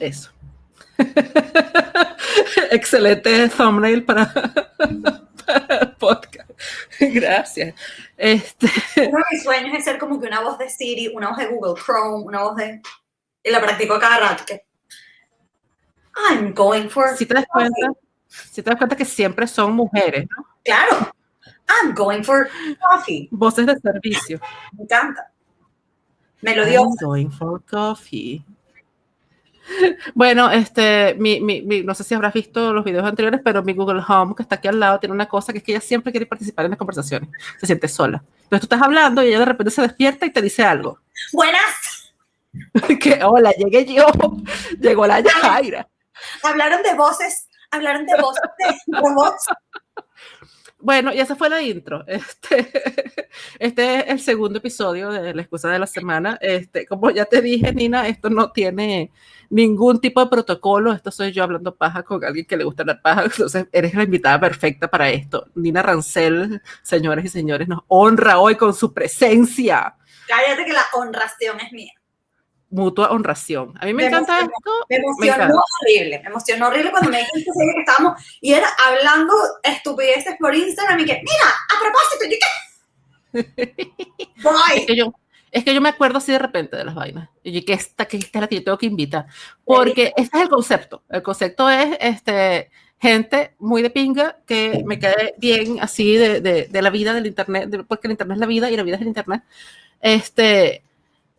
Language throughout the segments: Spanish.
Eso. Excelente thumbnail para, el podcast. Gracias. Este... Uno de mis sueños es ser como que una voz de Siri, una voz de Google Chrome, una voz de... Y la practico cada rato. Que... I'm going for... Si te das cuenta, si te das cuenta que siempre son mujeres, ¿no? Claro. I'm going for coffee. Voces de servicio. Me encanta. Me lo dio. I'm going for coffee. Bueno, este, mi, mi, no sé si habrás visto los videos anteriores, pero mi Google Home, que está aquí al lado, tiene una cosa que es que ella siempre quiere participar en las conversaciones. Se siente sola. Entonces tú estás hablando y ella de repente se despierta y te dice algo. Buenas. que hola, llegué yo. Llegó la Yajaira. Hablaron de voces, hablaron de voces de robots. Bueno, y esa fue la intro. Este, este es el segundo episodio de La excusa de la semana. Este, como ya te dije, Nina, esto no tiene ningún tipo de protocolo. Esto soy yo hablando paja con alguien que le gusta la paja. Entonces, eres la invitada perfecta para esto. Nina Rancel, señores y señores, nos honra hoy con su presencia. Cállate que la honración es mía mutua honración. A mí me, encanta esto. Me emocionó horrible, me emocionó horrible cuando me dijiste que estábamos y era hablando estupideces por Instagram y que, mira, a propósito, ¿y qué? es, que yo, es que yo me acuerdo así de repente de las vainas. Y que esta, que esta es la que yo tengo que invitar. Porque este es el concepto. El concepto es este, gente muy de pinga que me quede bien así de, de, de la vida del internet, porque el internet es la vida y la vida es el internet. Este,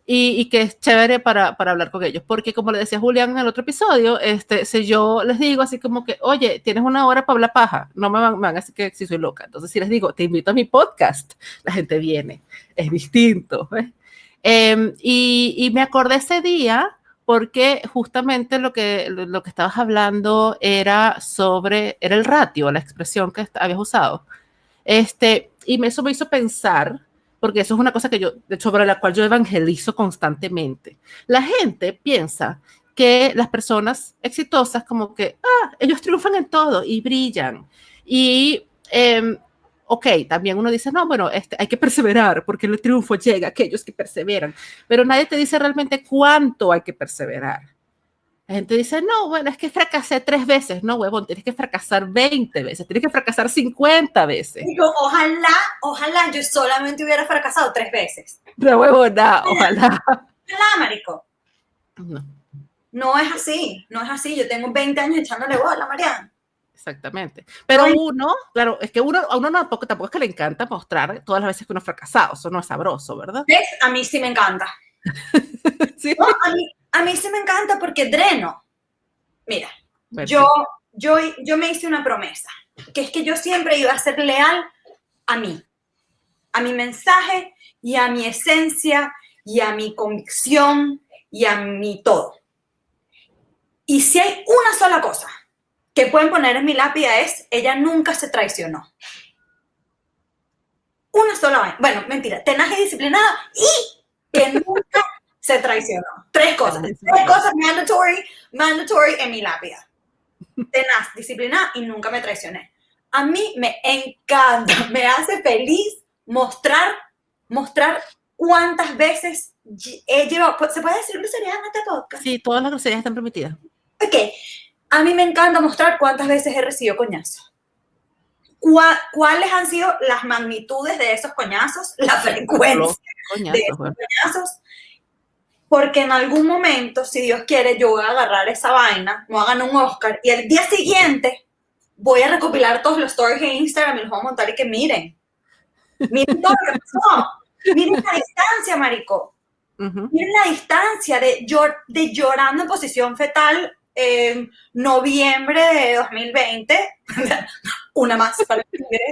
y, que es chévere para, para, hablar con ellos. Porque como le decía Julián en el otro episodio, este, si yo les digo así como que, oye, tienes una hora para hablar paja, no me van, me van a decir que si soy loca. Entonces, si les digo, te invito a mi podcast, la gente viene. Es distinto. Eh, y, y, me acordé ese día porque justamente lo que, lo que estabas hablando era sobre, era el ratio, la expresión que habías usado. Este, y eso me hizo pensar porque eso es una cosa que yo, sobre la cual yo evangelizo constantemente. La gente piensa que las personas exitosas como que, ah, ellos triunfan en todo y brillan. Y, eh, ok, también uno dice, no, bueno, este, hay que perseverar porque el triunfo llega a aquellos que perseveran, pero nadie te dice realmente cuánto hay que perseverar. La gente dice, no, bueno, es que fracasé tres veces. No, huevón, tienes que fracasar 20 veces, tienes que fracasar 50 veces. Digo, ojalá, ojalá yo solamente hubiera fracasado tres veces. No, huevona, ojalá. Ojalá, marico. No. No es así, no es así. Yo tengo 20 años echándole bola, Mariana. Exactamente. Pero uno, claro, es que uno, a uno tampoco, tampoco es que le encanta mostrar todas las veces que uno ha fracasado. Eso no es sabroso, ¿verdad? ¿Ves? A mí sí me encanta. ¿Sí? a mí, a mí sí me encanta porque dreno. Mira, yo, yo, yo me hice una promesa, que es que yo siempre iba a ser leal a mí, a mi mensaje y a mi esencia y a mi convicción y a mi todo. Y si hay una sola cosa que pueden poner en mi lápida es, ella nunca se traicionó. Una sola vez. Bueno, mentira, tenaz y disciplinada y que nunca se traicionó. Tres cosas. Tres cosas mandatory, mandatory en mi lápida. Tenaz, disciplinada y nunca me traicioné. A mí me encanta, me hace feliz mostrar, mostrar cuántas veces he llevado. ¿Se puede decir groserías en este podcast? Sí, todas las groserías están permitidas. Ok. A mí me encanta mostrar cuántas veces he recibido coñazos. ¿Cuáles han sido las magnitudes de esos coñazos? La frecuencia de esos coñazos porque en algún momento, si Dios quiere, yo voy a agarrar esa vaina, me hagan un Oscar, y el día siguiente voy a recopilar todos los stories en Instagram y los voy a montar y que miren. Miren todo lo que pasó. Miren la distancia, marico. Miren la distancia de, de llorando en posición fetal en noviembre de 2020. Una más para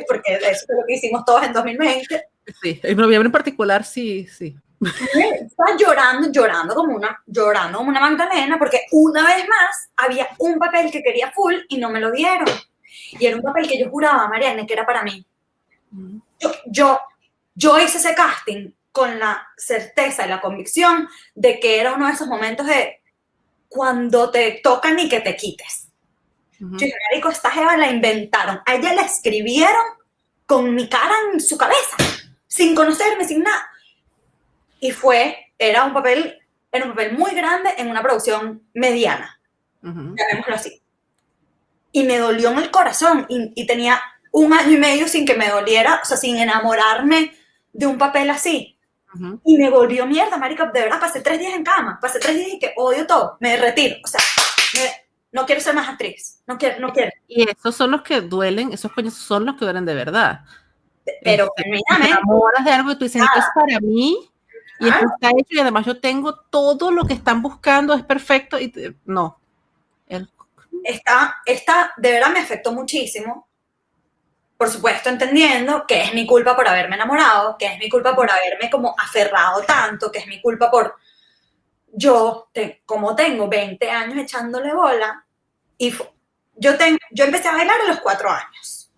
porque eso es lo que hicimos todos en 2020. Sí, en noviembre en particular, sí, sí. Estaba llorando, llorando como una, llorando como una Magdalena, porque una vez más había un papel que quería full y no me lo dieron. Y era un papel que yo juraba, Mariana, que era para mí. Yo, yo, yo hice ese casting con la certeza y la convicción de que era uno de esos momentos de cuando te tocan y que te quites. Yo dije, esta jeva la inventaron. A ella la escribieron con mi cara en su cabeza, sin conocerme, sin nada y fue, era un papel, era un papel muy grande en una producción mediana. llamémoslo así. Y me dolió en el corazón y, tenía un año y medio sin que me doliera, o sea, sin enamorarme de un papel así. Y me volvió mierda, marica, de verdad, pasé tres días en cama, pasé tres días y que odio todo, me retiro, o sea, no quiero ser más actriz, no quiero, no quiero. Y esos son los que duelen, esos coños son los que duelen de verdad. Pero, este, te enamoras de algo y tú dices, esto es para mí, y esto está hecho y además yo tengo todo lo que están buscando, es perfecto y no. Esta, esta de verdad me afectó muchísimo. Por supuesto, entendiendo que es mi culpa por haberme enamorado, que es mi culpa por haberme como aferrado tanto, que es mi culpa por yo, como tengo 20 años echándole bola, y yo, tengo, yo empecé a bailar a los 4 años.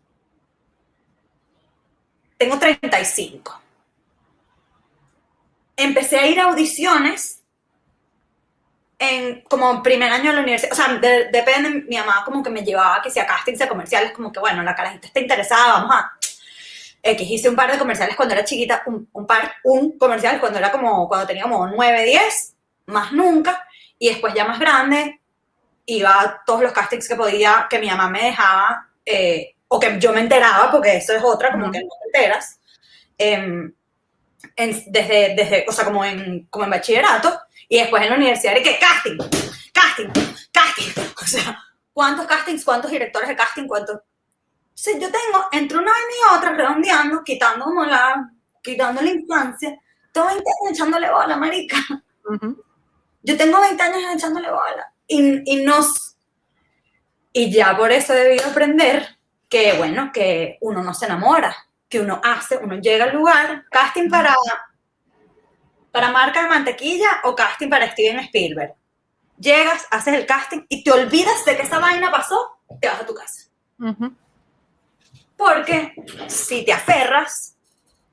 Tengo 35 empecé a ir a audiciones en como primer año de la universidad, o sea, depende, mi mamá como que me llevaba que si a castings de comerciales, como que bueno, la carajita está interesada, vamos a... X, hice un par de comerciales cuando era chiquita, un, un, par, un comercial cuando era como, cuando tenía como 9, 10, más nunca, y después ya más grande, iba a todos los castings que podía, que mi mamá me dejaba, eh, o que yo me enteraba, porque eso es otra, como que no te enteras. Eh, desde, desde, o sea, como en, como en bachillerato, y después en la universidad, y que casting, casting, casting, o sea, ¿cuántos castings, cuántos directores de casting, cuántos? O sea, yo tengo entre una y otra, redondeando, quitando como la, quitando la infancia, tengo 20 años echándole bola, marica. Yo tengo 20 años echándole bola. Y, y, nos, y ya por eso he debido aprender que, bueno, que uno no se enamora que uno hace, uno llega al lugar, casting para, para marca de mantequilla o casting para Steven Spielberg. Llegas, haces el casting y te olvidas de que esa vaina pasó, te vas a tu casa. Porque si te aferras,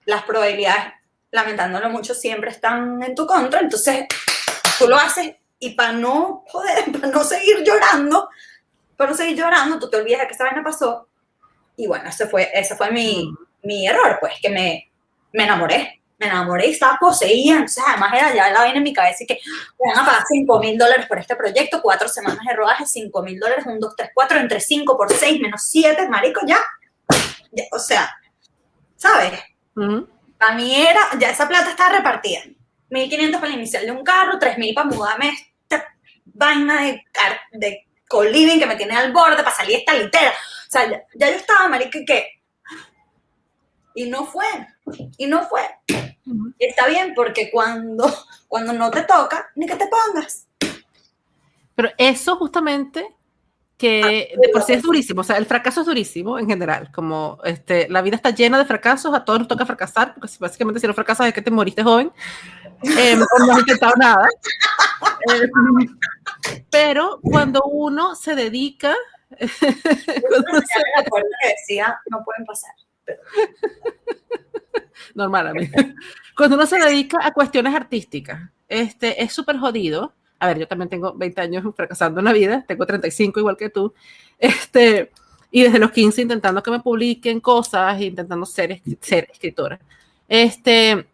las probabilidades, lamentándolo mucho, siempre están en tu contra. Entonces, tú lo haces y para no joder, para no seguir llorando, para no seguir llorando, tú te olvidas de que esa vaina pasó. Y bueno, ese fue, ese fue mi, mi error, pues, que me, me enamoré. Me enamoré y estaba poseída. Entonces, además, era ya la vaina en mi cabeza y que van a pagar 5 mil dólares por este proyecto, cuatro semanas de rodaje, 5 mil dólares, 1, 2, 3, 4, entre 5 por 6 menos 7, marico, ya. O sea, ¿sabes? Para mí era, ya esa plata estaba repartida. 1.500 para el inicial de un carro, 3.000 para mudarme esta vaina de, de co-living que me tiene al borde para salir esta litera. O sea, ya, ya yo estaba, marico, que y no fue, y no fue. Y está bien porque cuando, cuando no te toca, ni que te pongas. Pero eso justamente que ah, de por sí es durísimo, o sea, el fracaso es durísimo en general, como este, la vida está llena de fracasos, a todos nos toca fracasar, porque básicamente si no fracasas es que te moriste joven, eh, o no has intentado nada. Eh, pero cuando uno se dedica... cuando se... que decía, no pueden pasar. Normal, a mí. Cuando uno se dedica a cuestiones artísticas, este, es súper jodido. A ver, yo también tengo 20 años fracasando en la vida, tengo 35 igual que tú. Este, y desde los 15 intentando que me publiquen cosas, intentando ser, ser escritora. Este,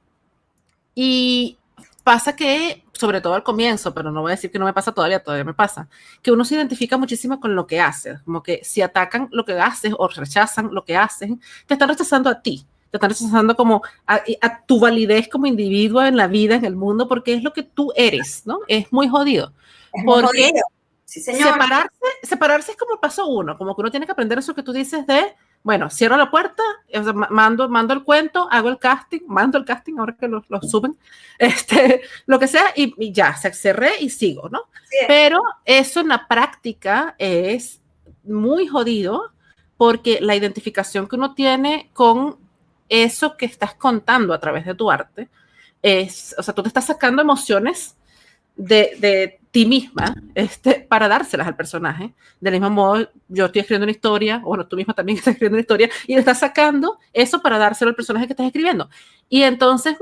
y pasa que, sobre todo al comienzo, pero no voy a decir que no me pasa todavía, todavía me pasa, que uno se identifica muchísimo con lo que hace, como que si atacan lo que haces o rechazan lo que hacen, te están rechazando a ti, te están rechazando como a, tu validez como individuo en la vida, en el mundo, porque es lo que tú eres, ¿no? Es muy jodido. Es muy jodido. Sí, señor. Separarse, separarse es como el paso uno, como que uno tiene que aprender eso que tú dices de bueno, cierro la puerta, mando, mando el cuento, hago el casting, mando el casting ahora que lo, suben, este, lo que sea, y, ya, se cerré y sigo, ¿no? Pero eso en la práctica es muy jodido porque la identificación que uno tiene con eso que estás contando a través de tu arte es, o sea, tú te estás sacando emociones de, de ti misma este, para dárselas al personaje. Del mismo modo, yo estoy escribiendo una historia, o bueno, tú misma también estás escribiendo una historia, y le estás sacando eso para dárselo al personaje que estás escribiendo. Y entonces,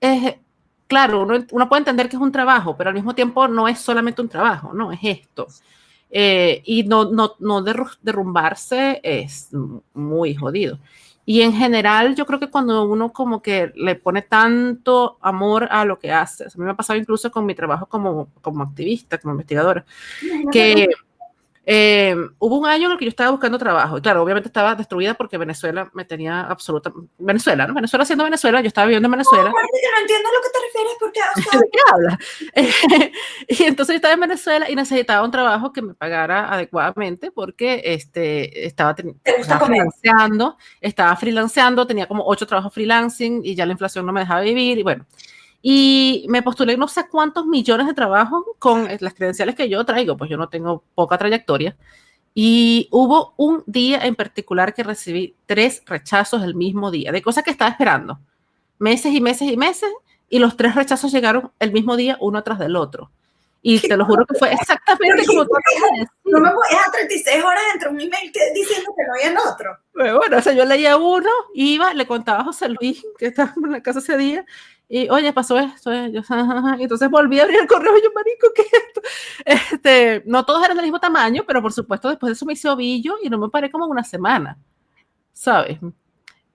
es, claro, uno, uno, puede entender que es un trabajo, pero al mismo tiempo no es solamente un trabajo, no, es esto. Eh, y no, no, no derrumbarse es muy jodido. Y en general, yo creo que cuando uno como que le pone tanto amor a lo que hace, a mí me ha pasado incluso con mi trabajo como, como activista, como investigadora, que eh, hubo un año en el que yo estaba buscando trabajo. Y claro, obviamente estaba destruida porque Venezuela me tenía absoluta. Venezuela, ¿no? Venezuela siendo Venezuela, yo estaba viviendo en Venezuela. No, no entiendo a lo que te refieres porque. ¿De qué hablas? y entonces yo estaba en Venezuela y necesitaba un trabajo que me pagara adecuadamente porque este, estaba, estaba freelanceando, estaba freelanceando, tenía como ocho trabajos freelancing y ya la inflación no me dejaba vivir. Y bueno, y me postulé no sé cuántos millones de trabajos con las credenciales que yo traigo, pues yo no tengo poca trayectoria. Y hubo un día en particular que recibí tres rechazos el mismo día, de cosas que estaba esperando, meses y meses y meses, y los tres rechazos llegaron el mismo día, uno tras del otro. Y te lo juro que fue exactamente como tú No me voy a 36 horas entre un email que, diciendo que no hay en otro. Bueno, o sea, yo leía uno, iba, le contaba a José Luis, que estaba en la casa ese día, y oye, pasó esto, eh, yo, entonces volví a abrir el correo y yo, marico, ¿qué es esto? Este, no todos eran del mismo tamaño, pero por supuesto después de eso me hice ovillo y no me paré como una semana, ¿sabes?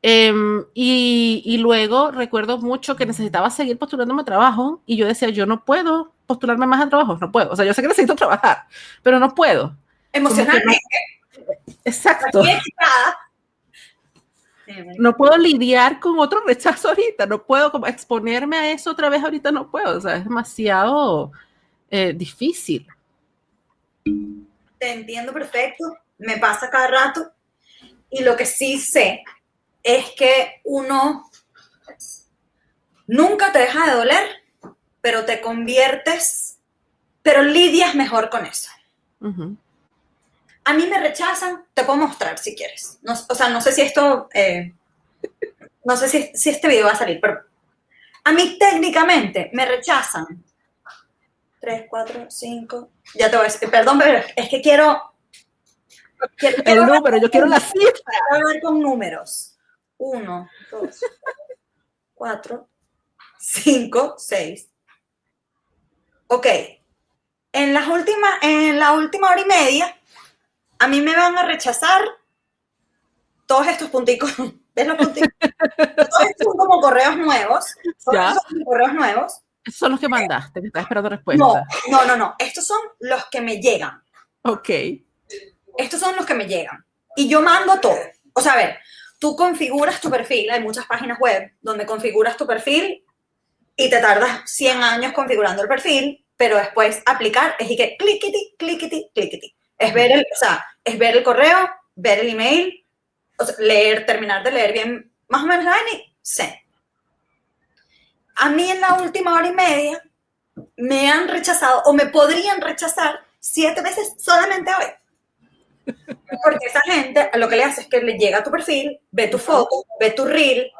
Em, y, y, luego recuerdo mucho que necesitaba seguir postulándome a trabajo y yo decía, yo no puedo postularme más a trabajo, no puedo. O sea, yo sé que necesito trabajar, pero no puedo. Emocionalmente. Exacto no puedo lidiar con otro rechazo ahorita, no puedo como exponerme a eso otra vez ahorita, no puedo, o sea, es demasiado eh, difícil. Te entiendo perfecto, me pasa cada rato y lo que sí sé es que uno nunca te deja de doler, pero te conviertes, pero lidias mejor con eso. A mí me rechazan, te puedo mostrar si quieres. o sea, no sé si esto, eh, no sé si, si este video va a salir, pero a mí técnicamente me rechazan. 3, 4, 5. Ya te voy a decir, perdón, pero es que quiero. el número, yo quiero la cifra. Voy a ver con números. 1, 2, 4, 5, 6. Ok. En, las últimas, en la última hora y media a mí me van a rechazar todos estos punticos. ¿Ves los punticos? todos estos son como correos nuevos. ¿Ya? Son correos nuevos. Son los que mandaste, que estás esperando respuesta. No, no, no, no. Estos son los que me llegan. Ok. Estos son los que me llegan. Y yo mando todo. O sea, a ver, tú configuras tu perfil. Hay muchas páginas web donde configuras tu perfil y te tardas 100 años configurando el perfil, pero después aplicar es y que clickety, clickety, clickety. Es ver el, o sea, es ver el correo, ver el email, leer, terminar de leer bien, más o menos la y sé. A mí en la última hora y media me han rechazado o me podrían rechazar siete veces solamente hoy. Porque esa gente lo que le hace es que le llega a tu perfil, ve tu foto, ve tu reel,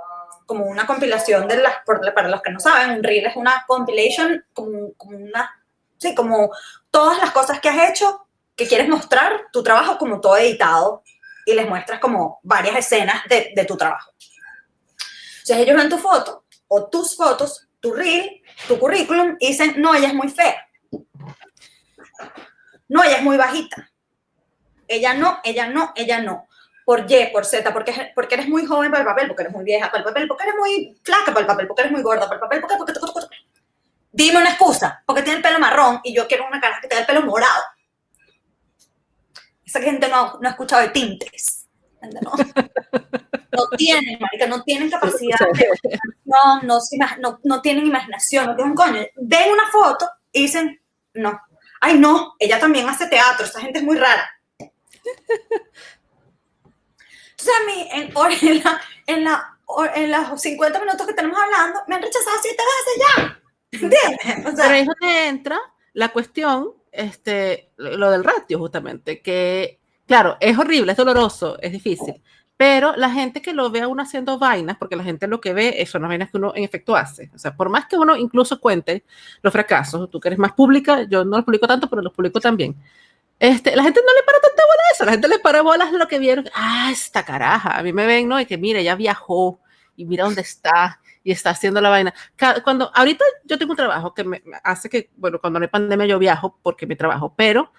como una compilación de las, para los que no saben, un reel es una compilation, como, como una, sí, como todas las cosas que has hecho que quieres mostrar tu trabajo como todo editado y les muestras como varias escenas de, de tu trabajo. Entonces ellos ven tu foto o tus fotos, tu reel, tu currículum y dicen, no, ella es muy fea. No, ella es muy bajita. Ella no, ella no, ella no. Por Y, por Z, porque, porque eres muy joven para el papel, porque eres muy vieja para el papel, porque eres muy flaca para el papel, porque eres muy gorda para el papel, porque, porque, porque, porque. Dime una excusa, porque tiene el pelo marrón y yo quiero una cara que tenga el pelo morado esa gente no, no ha escuchado de tintes. No, no tienen, marica, no tienen capacidad no, no, no, no tienen imaginación, no tienen coño. Ven una foto y dicen, no. Ay, no, ella también hace teatro, esta gente es muy rara. Entonces a mí, en, en, la, en, la, en los 50 minutos que tenemos hablando, me han rechazado siete veces ya. ¿Entiendes? O sea, Pero ahí es donde entra la cuestión este, lo del ratio justamente, que claro, es horrible, es doloroso, es difícil, pero la gente que lo ve a uno haciendo vainas, porque la gente lo que ve son las vainas que uno en efecto hace, o sea, por más que uno incluso cuente los fracasos, tú que eres más pública, yo no los publico tanto, pero los publico también. Este, la gente no le para tanta bola a eso, la gente le para bolas lo que vieron, ah, esta caraja, a mí me ven, ¿no? Y que mira, ya viajó, y mira dónde está, y está haciendo la vaina. Cuando, ahorita yo tengo un trabajo que me hace que, bueno, cuando no hay pandemia yo viajo porque mi trabajo, pero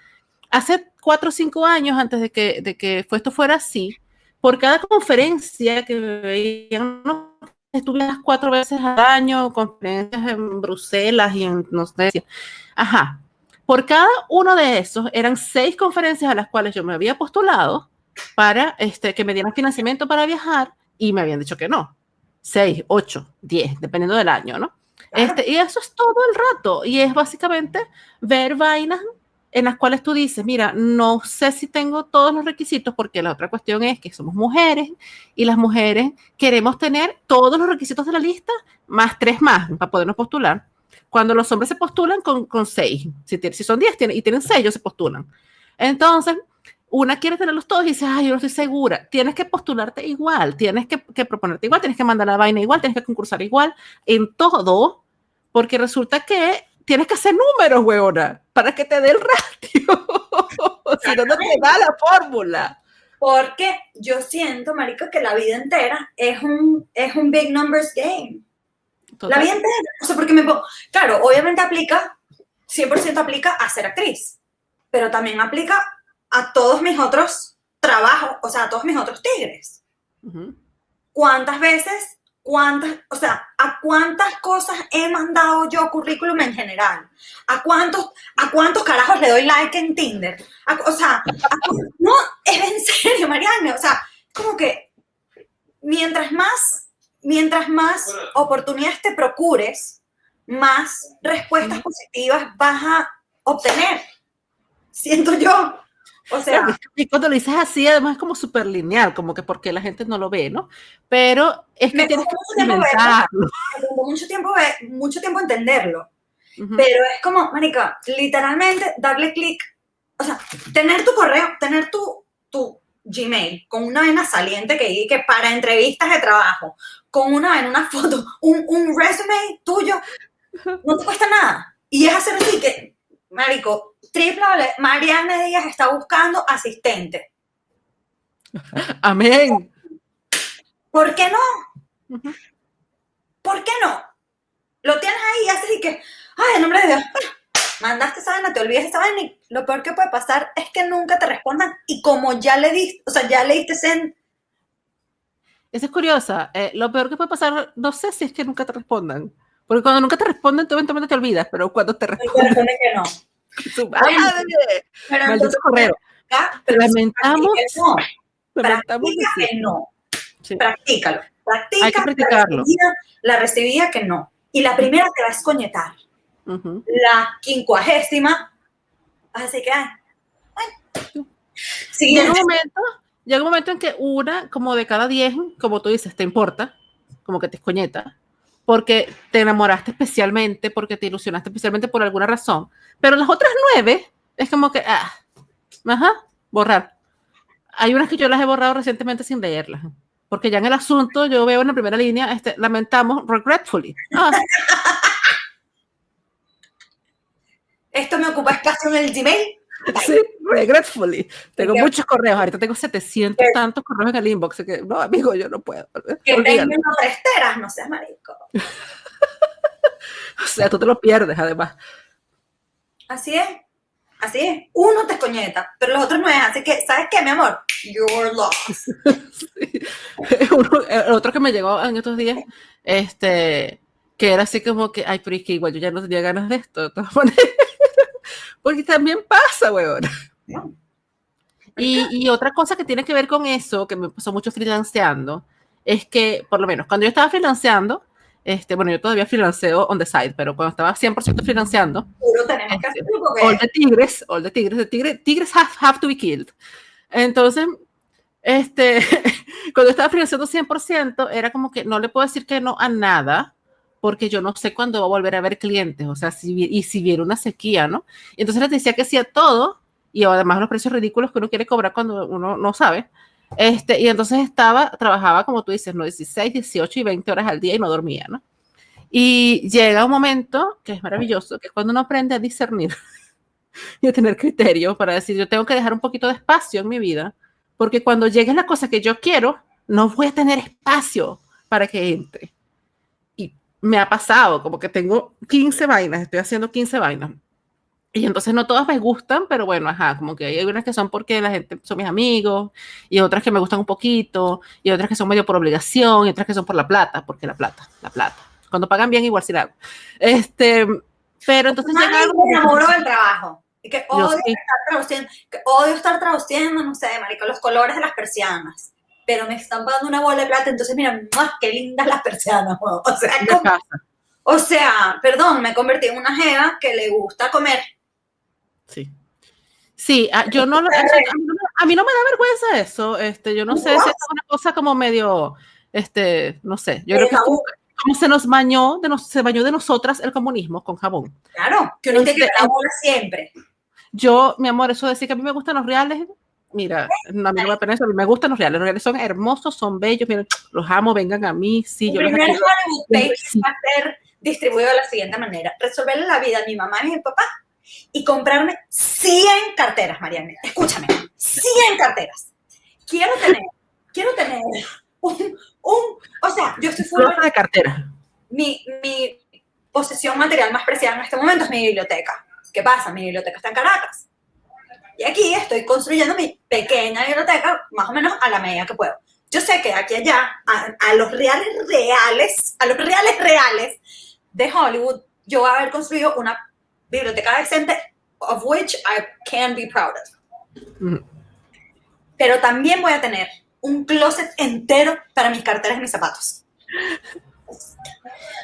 hace cuatro o cinco años antes de que, de que esto fuera así, por cada conferencia que veían, estuve las cuatro veces al año, conferencias en Bruselas y en, no sé, ajá, por cada uno de esos eran seis conferencias a las cuales yo me había postulado para este, que me dieran financiamiento para viajar y me habían dicho que no. Seis, ocho, diez, dependiendo del año, ¿no? Este, y eso es todo el rato. Y es básicamente ver vainas en las cuales tú dices, mira, no sé si tengo todos los requisitos, porque la otra cuestión es que somos mujeres y las mujeres queremos tener todos los requisitos de la lista, más tres más, para podernos postular. Cuando los hombres se postulan con, con seis, si, si son diez y tienen seis, ellos se postulan. Entonces, una quiere tenerlos todos y dice, ay, yo no estoy segura. Tienes que postularte igual, tienes que, que, proponerte igual, tienes que mandar la vaina igual, tienes que concursar igual en todo, porque resulta que tienes que hacer números, weona, para que te dé el ratio. si no, no te da la fórmula. Porque yo siento, marico, que la vida entera es un, es un big numbers game. La vida entera. O sea, porque me Claro, obviamente aplica, 100% aplica a ser actriz, pero también aplica a todos mis otros trabajos, o sea, a todos mis otros tigres. ¿Cuántas veces, cuántas, o sea, a cuántas cosas he mandado yo currículum en general? ¿A cuántos, a cuántos carajos le doy like en Tinder? o sea, no, es en serio, Mariana, o sea, como que mientras más, mientras más oportunidades te procures, más respuestas positivas vas a obtener. Siento yo. O sea, y cuando lo dices así, además es como súper lineal, como que porque la gente no lo ve, ¿no? Pero es que tienes que. Mucho tiempo, mucho tiempo entenderlo. Pero es como, Marica, literalmente darle clic, o sea, tener tu correo, tener tu, tu Gmail con una vena saliente que que para entrevistas de trabajo, con una vena, una foto, un, un resume tuyo, no te cuesta nada. Y es hacer así que, Marico, triple Mariana Díaz está buscando asistente. Amén. ¿Por qué no? ¿Por qué no? Lo tienes ahí y haces y que, ay, en nombre de Dios, mandaste esa vaina, te olvidas esa vaina y lo peor que puede pasar es que nunca te respondan y como ya le diste, o sea, ya leíste en... Esa es curiosa. Eh, lo peor que puede pasar, no sé si es que nunca te respondan. Porque cuando nunca te responden, tú eventualmente te olvidas, pero cuando te responden... Te que no. Madre. Pero Maldito correo. Pero lamentamos. No. Practica que no. Practícalo. Practica. Hay que practicarlo. La recibida, que no. Y la primera te va a escoñetar. La quincuagésima. Así que, bueno. Llega un momento, llega un momento en que una, como de cada diez, como tú dices, te importa, como que te escoñeta, porque te enamoraste especialmente, porque te ilusionaste especialmente por alguna razón. Pero las otras nueve es como que, ah, ajá, borrar. Hay unas que yo las he borrado recientemente sin leerlas, porque ya en el asunto yo veo en la primera línea, este, lamentamos, regretfully. Ah. Esto me ocupa espacio en el Gmail. Sí, regretfully. Tengo muchos correos. Ahorita tengo 700 tantos correos en el inbox. Que, no, amigo, yo no puedo. Que tengan presteras, no seas marico. o sea, tú te lo pierdes, además. Así es. Así es. Uno te escoñeta, pero los otros no es. Así que, ¿sabes qué, mi amor? You're lost. el otro que me llegó en estos días, este, que era así como que, ay, pero es que igual yo ya no tenía ganas de esto. De todas maneras. Porque también pasa, weón. Y, y, otra cosa que tiene que ver con eso, que me pasó mucho freelanceando, es que, por lo menos, cuando yo estaba freelanceando, este, bueno, yo todavía freelanceo on the side, pero cuando estaba 100% freelanceando, este, all the tigres, all the tigres, the tigres, tigres have, have to be killed. Entonces, este, cuando estaba freelanceando 100%, era como que no le puedo decir que no a nada, porque yo no sé cuándo va a volver a ver clientes, o sea, si, y si viene una sequía, ¿no? entonces les decía que sí a todo, y además los precios ridículos que uno quiere cobrar cuando uno no sabe. Este, y entonces estaba, trabajaba, como tú dices, ¿no? 16, 18 y 20 horas al día y no dormía, ¿no? Y llega un momento que es maravilloso, que es cuando uno aprende a discernir y a tener criterio para decir, yo tengo que dejar un poquito de espacio en mi vida, porque cuando llegue la cosa que yo quiero, no voy a tener espacio para que entre me ha pasado, como que tengo 15 vainas, estoy haciendo 15 vainas. Y entonces no todas me gustan, pero bueno, ajá, como que hay unas que son porque la gente son mis amigos, y otras que me gustan un poquito, y otras que son medio por obligación, y otras que son por la plata, porque la plata, la plata. Cuando pagan bien, igual sí la hago. Este, pero entonces llega algo. Me enamoro del trabajo. Y que odio, estar traduciendo, que odio estar traduciendo, no sé, marico, los colores de las persianas. Pero me están pagando una bola de plata, entonces mira, más qué lindas las persianas. O sea, o sea, perdón, me convertí en una jeva que le gusta comer Sí. Sí, ah, yo no, a, mí, no me da vergüenza eso. Este, yo no sé si es una cosa como medio, este, no sé. Yo creo que como, se nos bañó, de nos, se bañó de nosotras el comunismo con jabón. Claro, que uno tiene que este, siempre. Yo, mi amor, eso de decir que a mí me gustan los reales, mira, a no me eso, a mí me gustan los reales. Los reales son hermosos, son bellos, miren, los amo, vengan a mí. Sí, el yo primer Hollywood Page va a ser distribuido de la siguiente manera: resolverle la vida a mi mamá y mi papá y comprarme 100 carteras, Mariana. Escúchame, 100 carteras. Quiero tener, quiero tener un, un o sea, yo estoy fuera de cartera. Mi, mi posesión material más preciada en este momento es mi biblioteca. ¿Qué pasa? Mi biblioteca está en Caracas. Y aquí estoy construyendo mi pequeña biblioteca más o menos a la medida que puedo. Yo sé que aquí allá, a, a los reales reales, a los reales reales de Hollywood, yo voy a haber construido una biblioteca decente, of which I can be proud of. Pero también voy a tener un closet entero para mis carteras y mis zapatos.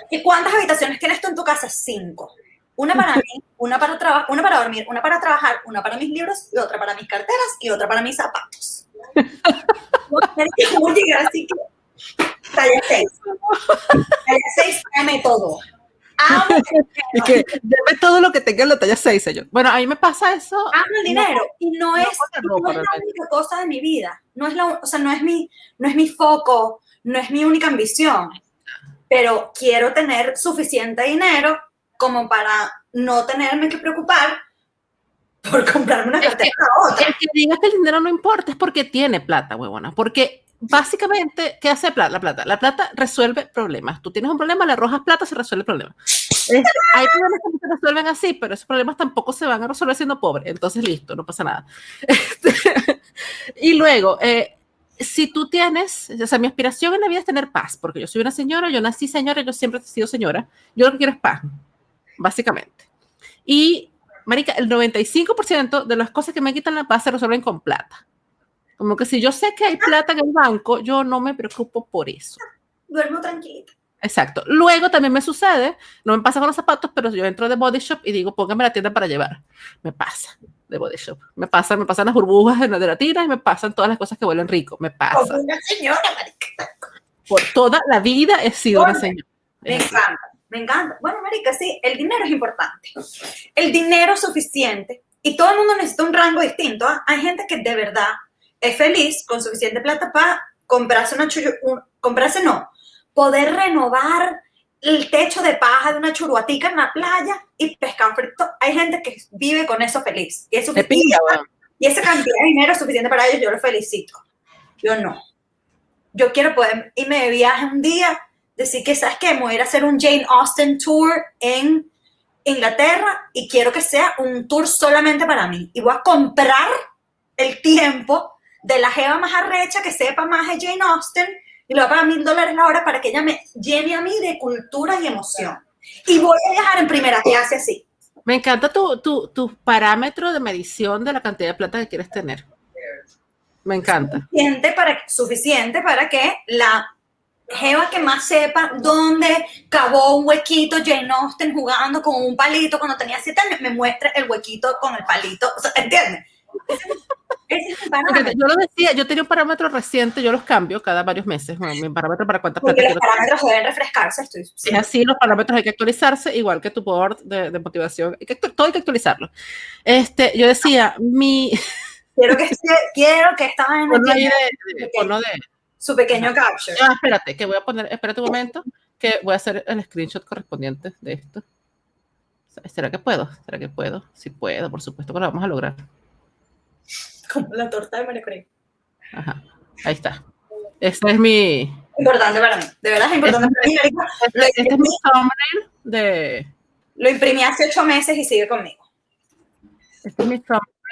¿Y cuántas habitaciones tienes tú en tu casa? Cinco. Una para mí, una para, una para dormir, una para trabajar, una para mis libros y otra para mis carteras y otra para mis zapatos. así que talla 6. Talla 6, dame todo. y que debe todo lo que tenga en la talla 6, señor. Bueno, a mí me pasa eso. Amo el dinero y no, es, no es la única cosa de mi vida. No es, la, o sea, no, es mi, no es mi foco, no es mi única ambición. Pero quiero tener suficiente dinero como para no tenerme que preocupar por comprarme una cartera a otra. El que diga que el dinero no importa es porque tiene plata, huevona. Porque básicamente, ¿qué hace la plata? La plata resuelve problemas. Tú tienes un problema, le arrojas plata, se resuelve el problema. hay problemas que no se resuelven así, pero esos problemas tampoco se van a resolver siendo pobre. Entonces, listo, no pasa nada. Este, y luego, eh, si tú tienes, o sea, mi aspiración en la vida es tener paz, porque yo soy una señora, yo nací señora, yo siempre he sido señora. Yo lo que quiero es paz, básicamente. Y, Marica, el 95% de las cosas que me quitan la paz se resuelven con plata. Como que si yo sé que hay plata en el banco, yo no me preocupo por eso. Duermo tranquilita. Exacto. Luego también me sucede, no me pasa con los zapatos, pero yo entro de Body Shop y digo, póngame la tienda para llevar. Me pasa de Body Shop. Me pasa, me pasan las burbujas de la tira y me pasan todas las cosas que huelen rico. Me pasa. Como una señora, marica. Por toda la vida he sido una señora. Me encanta, me encanta. Bueno, marica, sí, el dinero es importante. El dinero es suficiente y todo el mundo necesita un rango distinto. ¿ah? Hay gente que de verdad es feliz con suficiente plata para comprarse una churu, comprarse no, poder renovar el techo de paja de una churuatica en la playa y pescar frito. Hay gente que vive con eso feliz. Y, es y esa cantidad de dinero es suficiente para ellos, yo lo felicito. Yo no. Yo quiero poder irme de viaje un día, decir que, ¿sabes qué? Me voy a hacer un Jane Austen tour en Inglaterra y quiero que sea un tour solamente para mí. Y voy a comprar el tiempo de la jeva más arrecha que sepa más de Jane Austen y lo va a pagar mil dólares la hora para que ella me llene a mí de cultura y emoción. Y voy a viajar en primera clase así. Me encanta tu, tu, tu parámetro de medición de la cantidad de plata que quieres tener. Me encanta. Suficiente para, suficiente para que la jeva que más sepa dónde cavó un huequito Jane Austen jugando con un palito cuando tenía siete años, me muestre el huequito con el palito. ¿Entiendes? yo lo decía, yo tenía un parámetro reciente, yo los cambio cada varios meses, mi parámetro para cuántas Porque los parámetros deben refrescarse, estoy Es así, los parámetros hay que actualizarse, igual que tu board de, motivación, hay que, todo hay que actualizarlo. Este, yo decía, mi... Quiero que, quiero que estaba en el de, su pequeño capture. espérate, que voy a poner, espérate un momento, que voy a hacer el screenshot correspondiente de esto. ¿Será que puedo? ¿Será que puedo? Si puedo, por supuesto que lo vamos a lograr como la torta de María Ajá, ahí está. Este es mi... Importante para mí, de verdad es importante para mí. Este, este, es mi thumbnail de... Lo imprimí hace ocho meses y sigue conmigo. Este es mi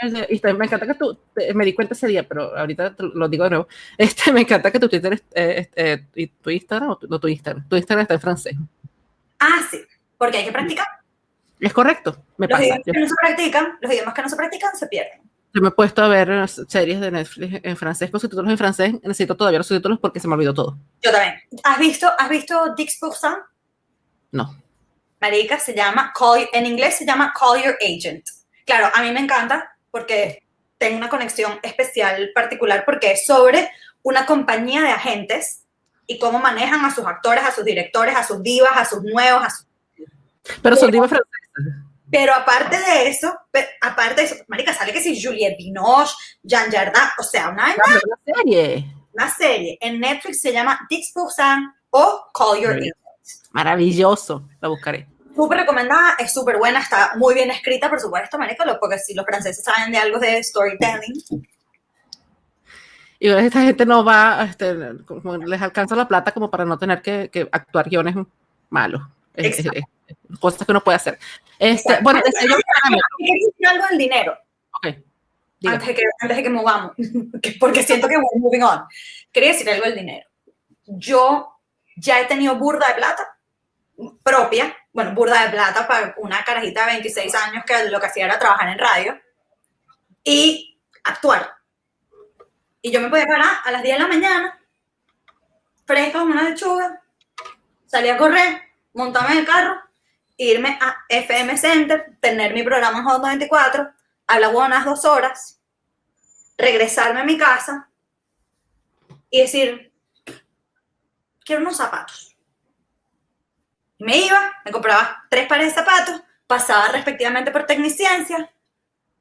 y me encanta que tú, me di cuenta ese día, pero ahorita lo digo de nuevo. Este, me encanta que tu Twitter, eh, eh, y tu Instagram, o tu, no tu Instagram, tu Instagram está en francés. Ah, sí, porque hay que practicar. Es correcto, me los Idiomas que no se practican, los idiomas que no se practican se pierden. Yo me he puesto a ver series de Netflix en francés con subtítulos en francés. Necesito todavía los subtítulos porque se me olvidó todo. Yo también. ¿Has visto, ¿has visto Dix Pourcent? No. Marica, se llama, call, en inglés se llama Call Your Agent. Claro, a mí me encanta porque tengo una conexión especial, particular, porque es sobre una compañía de agentes y cómo manejan a sus actores, a sus directores, a sus divas, a sus nuevos, a sus... Pero son divas francesas. Pero aparte de eso, aparte de eso, marica, sale que si Juliette Binoche, Jean Jardin, o sea, una, una, serie. Una serie. En Netflix se llama Dix Pourcent o Call Your Agent. Maravilloso, la buscaré. Súper recomendada, es súper buena, está muy bien escrita, por supuesto, marica, porque si los franceses saben de algo de storytelling. Y esta gente no va, este, les alcanza la plata como para no tener que, que actuar guiones malos. Exacto cosas que uno puede hacer. Este, bueno, quería decir algo del dinero. Okay. Antes de, que, antes de que movamos, porque siento que voy moving on. Quería decir algo del dinero. Yo ya he tenido burda de plata propia, bueno, burda de plata para una carajita de 26 años que lo que hacía era trabajar en radio y actuar. Y yo me podía parar a las 10 de la mañana, fresca como una lechuga, salía a correr, montarme en el carro irme a FM Center, tener mi programa en Hot 94, hablar unas dos horas, regresarme a mi casa y decir, quiero unos zapatos. Me iba, me compraba tres pares de zapatos, pasaba respectivamente por Tecniciencia,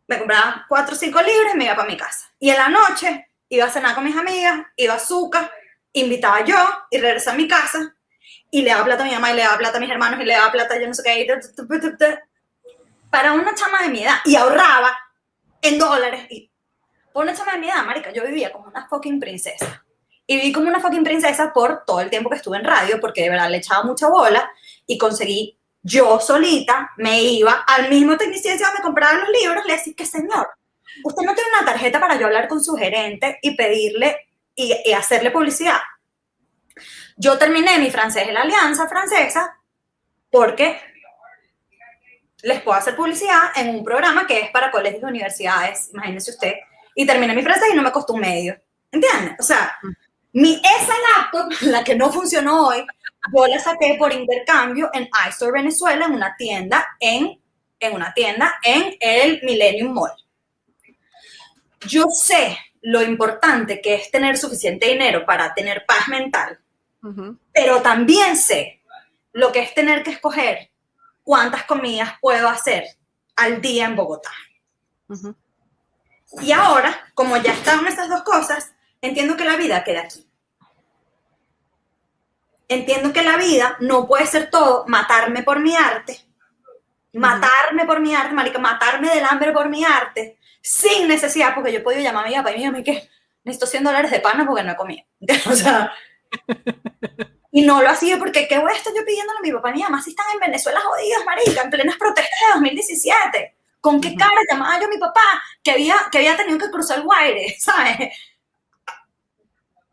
me compraba cuatro o cinco libros y me iba para mi casa. Y en la noche iba a cenar con mis amigas, iba a azúcar, invitaba yo y regresaba a mi casa y le daba plata a mi mamá y le daba plata a mis hermanos y le daba plata a yo no sé qué. Para una chama de mi edad y ahorraba en dólares. Y por una chama de mi edad, marica, yo vivía como una fucking princesa. Y viví como una fucking princesa por todo el tiempo que estuve en radio, porque de verdad le echaba mucha bola y conseguí yo solita, me iba al mismo tecnicista donde compraba los libros, le decía que señor, usted no tiene una tarjeta para yo hablar con su gerente y pedirle y hacerle publicidad. Yo terminé mi francés en la Alianza Francesa porque les puedo hacer publicidad en un programa que es para colegios y universidades, imagínese usted, y terminé mi francés y no me costó un medio, ¿entiendes? O sea, mi, esa laptop, la que no funcionó hoy, yo la saqué por intercambio en iStore Venezuela, en una tienda en, en una tienda en el Millennium Mall. Yo sé lo importante que es tener suficiente dinero para tener paz mental pero también sé lo que es tener que escoger cuántas comidas puedo hacer al día en Bogotá. Y ahora, como ya están esas dos cosas, entiendo que la vida queda aquí. Entiendo que la vida no puede ser todo matarme por mi arte, matarme por mi arte, marica, matarme del hambre por mi arte, sin necesidad, porque yo he podido llamar a mi papá y mi que necesito 100 dólares de pan porque no he comido. O sea, y no lo hacía porque, ¿qué voy a estar yo pidiéndole a mi papá y mi mamá si están en Venezuela jodidos, marica, en plenas protestas de 2017? ¿Con qué cara llamaba yo a mi papá que había, que había tenido que cruzar el Guaire, ¿sabes?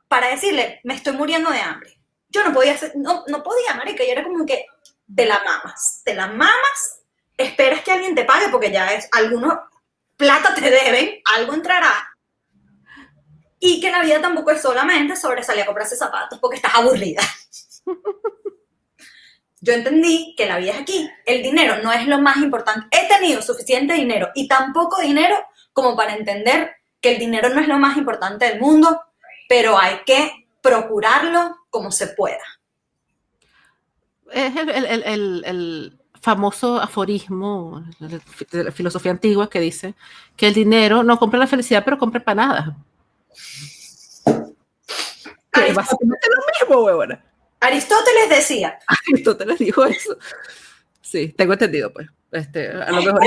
Para decirle, me estoy muriendo de hambre. Yo no podía hacer, no, no podía, marica, y era como que te la mamas, te la mamas, esperas que alguien te pague porque ya es, algunos plata te deben, algo entrará, y que la vida tampoco es solamente sobre salir a comprarse zapatos porque estás aburrida. Yo entendí que la vida es aquí. El dinero no es lo más importante. He tenido suficiente dinero y tan poco dinero como para entender que el dinero no es lo más importante del mundo, pero hay que procurarlo como se pueda. Es el, famoso aforismo de la filosofía antigua que dice que el dinero no compra la felicidad, pero compra empanadas. Que básicamente lo mismo, huevona. Aristóteles decía. Aristóteles dijo eso. Sí, tengo entendido, pues. Este, a lo mejor.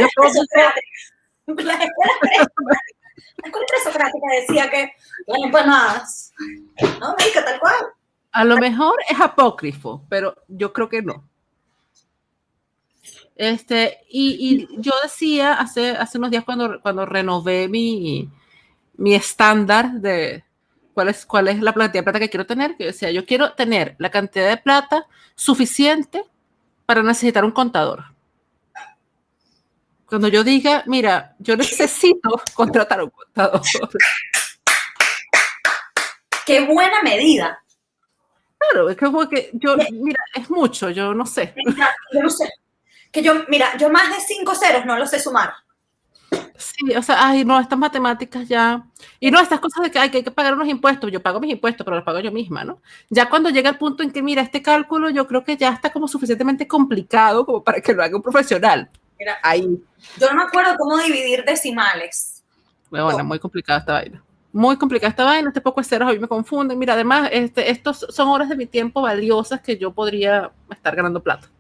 La escuela presocrática decía que las empanadas. No, médica, tal cual. A lo mejor es apócrifo, pero yo creo que no. Este, y, yo decía hace, hace unos días cuando, cuando renové mi, mi estándar de cuál es, cuál es la cantidad de plata que quiero tener, que decía, yo quiero tener la cantidad de plata suficiente para necesitar un contador. Cuando yo diga, mira, yo necesito contratar un contador. Qué buena medida. Claro, es como que yo, mira, es mucho, yo no sé. yo no sé. Que yo, mira, yo más de cinco ceros no lo sé sumar. Sí, o sea, ay, no, estas matemáticas ya. Y no, estas cosas de que hay, que hay que pagar unos impuestos. Yo pago mis impuestos, pero los pago yo misma, ¿no? Ya cuando llega el punto en que, mira, este cálculo yo creo que ya está como suficientemente complicado como para que lo haga un profesional. Mira, ahí. Yo no me acuerdo cómo dividir decimales. Bueno, bueno muy complicada esta vaina. Muy complicada esta vaina, este poco de ceros a mí me confunden. Mira, además, este, estos son horas de mi tiempo valiosas que yo podría estar ganando plata.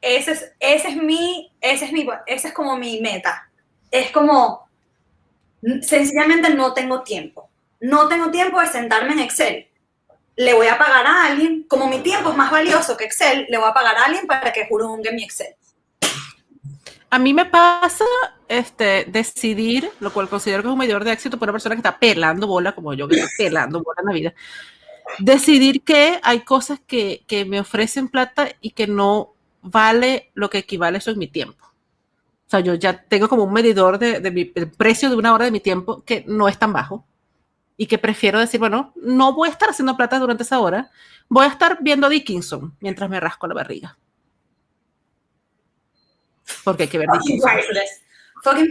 Ese es, ese es mi, ese es mi, ese es como mi meta. Es como, sencillamente no tengo tiempo. No tengo tiempo de sentarme en Excel. Le voy a pagar a alguien, como mi tiempo es más valioso que Excel, le voy a pagar a alguien para que jurungue mi Excel. A mí me pasa este, decidir, lo cual considero que es un medidor de éxito para una persona que está pelando bola, como yo que estoy pelando bola en la vida. Decidir que hay cosas que, que me ofrecen plata y que no vale lo que equivale eso en mi tiempo. O sea, yo ya tengo como un medidor de, de precio de una hora de mi tiempo que no es tan bajo y que prefiero decir, bueno, no voy a estar haciendo plata durante esa hora, voy a estar viendo Dickinson mientras me rasco la barriga. Porque hay que ver Dickinson. Fucking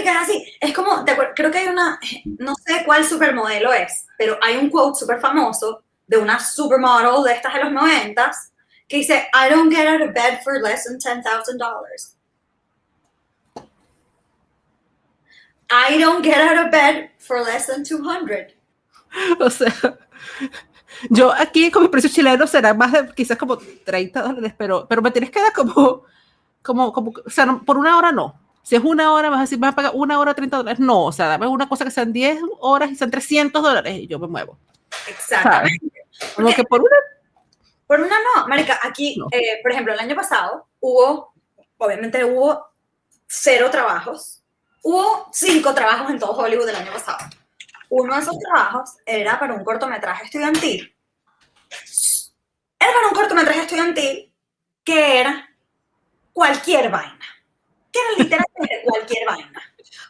es así. Es como, creo que hay una, no sé cuál supermodelo es, pero hay un quote súper famoso de una supermodel de estas de los noventas que dice, I don't get out of bed for less than $10,000. I don't get out of bed for less than 200. O sea, yo aquí con mi precio chileno será más de quizás como 30 dólares, pero, pero me tienes que dar como, como, como, o sea, por una hora no. Si es una hora, vas a decir, vas a pagar una hora 30 dólares. No, o sea, dame una cosa que sean 10 horas y sean 300 dólares y yo me muevo. Exactamente. Como que por una por una no, Marica, aquí, eh, por ejemplo, el año pasado hubo, obviamente hubo cero trabajos. Hubo cinco trabajos en todo Hollywood el año pasado. Uno de esos trabajos era para un cortometraje estudiantil. Era para un cortometraje estudiantil que era cualquier vaina. Que era literalmente cualquier vaina.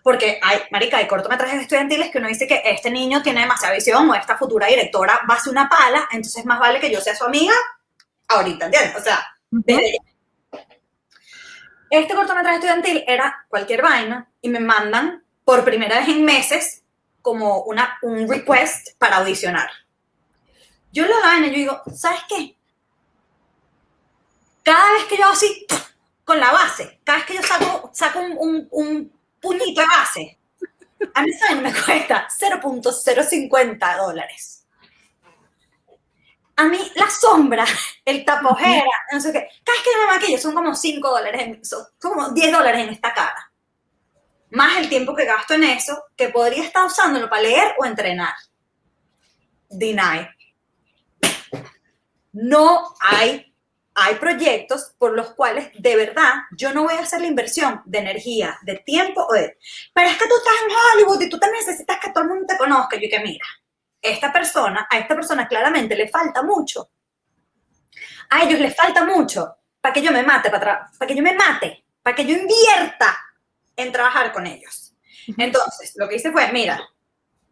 Porque hay, marica, hay cortometrajes estudiantiles que uno dice que este niño tiene demasiada visión o esta futura directora va a ser una pala, entonces más vale que yo sea su amiga ahorita, ¿entiendes? O sea, Este cortometraje estudiantil era cualquier vaina y me mandan por primera vez en meses como una, un request para audicionar. Yo lo hago y yo digo, ¿sabes qué? Cada vez que yo así, con la base, cada vez que yo saco, saco un, un puñito de base. A mí. Me cuesta 0.050 dólares. A mí, la sombra, el tapojera, no sé qué, cada vez que me maquillo son como 5 dólares, son como 10 dólares en esta cara. Más el tiempo que gasto en eso, que podría estar usándolo para leer o entrenar. Deny. No hay hay proyectos por los cuales de verdad yo no voy a hacer la inversión de energía, de tiempo o de... Pero es que tú estás en Hollywood y tú te necesitas que todo el mundo te conozca. Yo que mira, esta persona, a esta persona claramente le falta mucho. A ellos les falta mucho para que yo me mate, para, para que yo me mate, para que yo invierta en trabajar con ellos. Entonces, lo que hice fue, mira,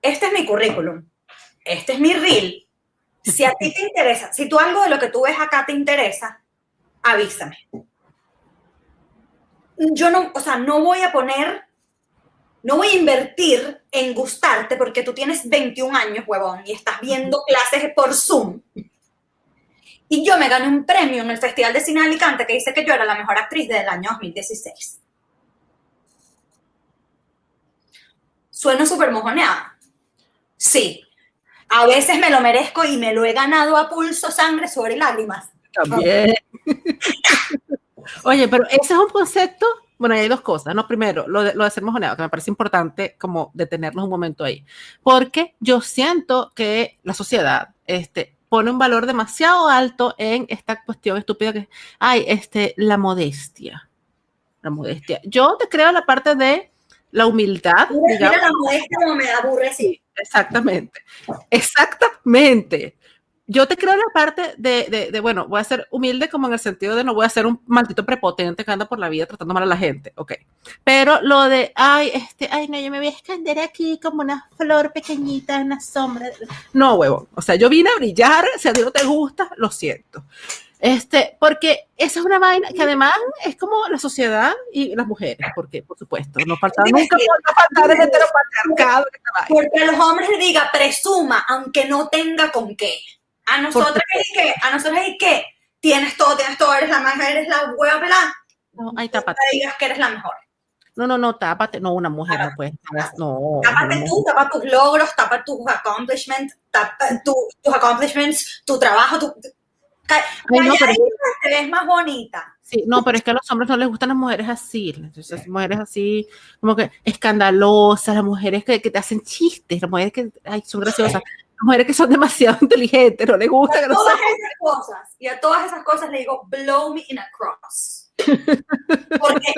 este es mi currículum, este es mi reel, si a ti te interesa, si tú algo de lo que tú ves acá te interesa, avísame. Yo no, o sea, no voy a poner, no voy a invertir en gustarte porque tú tienes 21 años, huevón, y estás viendo clases por Zoom. Y yo me gané un premio en el Festival de Cine de Alicante que dice que yo era la mejor actriz del año 2016. ¿Sueno súper mojoneada? Sí, a veces me lo merezco y me lo he ganado a pulso, sangre, sobre lágrimas. También. Oye, pero ese es un concepto, bueno, hay dos cosas, ¿no? Primero, lo de, lo de ser mojoneado, que me parece importante como detenernos un momento ahí, porque yo siento que la sociedad, este, pone un valor demasiado alto en esta cuestión estúpida que ay, este, la modestia. La modestia. Yo te creo la parte de la humildad. Mira, la modestia como me aburre, sí. Exactamente. Exactamente yo te creo la parte de, de, bueno, voy a ser humilde como en el sentido de no voy a ser un maldito prepotente que anda por la vida tratando mal a la gente, ok. Pero lo de, ay, este, ay, no, yo me voy a esconder aquí como una flor pequeñita en la sombra. No, huevo. O sea, yo vine a brillar, si a ti no te gusta, lo siento. Este, porque esa es una vaina que además es como la sociedad y las mujeres, porque por supuesto, no falta nunca no faltar el heteropatriarcado. Porque los hombres le diga presuma, aunque no tenga con qué. A nosotros es que, a nosotros es que tienes todo, tienes todo, eres la mejor, eres la hueva pelada. No, ahí tápate. No digas que eres la mejor. No, no, no, tápate. No, una mujer no puede. No. Tápate tú, tapa tus logros, tapa tus accomplishments, tapa tus accomplishments, tu trabajo, tu. Ay, no, pero... te ves más bonita. Sí, no, pero es que a los hombres no les gustan las mujeres así, entonces mujeres así, como que escandalosas, las mujeres que, que te hacen chistes, las mujeres que ay, son graciosas mujeres que son demasiado inteligentes, no les gusta. A todas esas cosas, y a todas esas cosas le digo, blow me in a cross. Porque,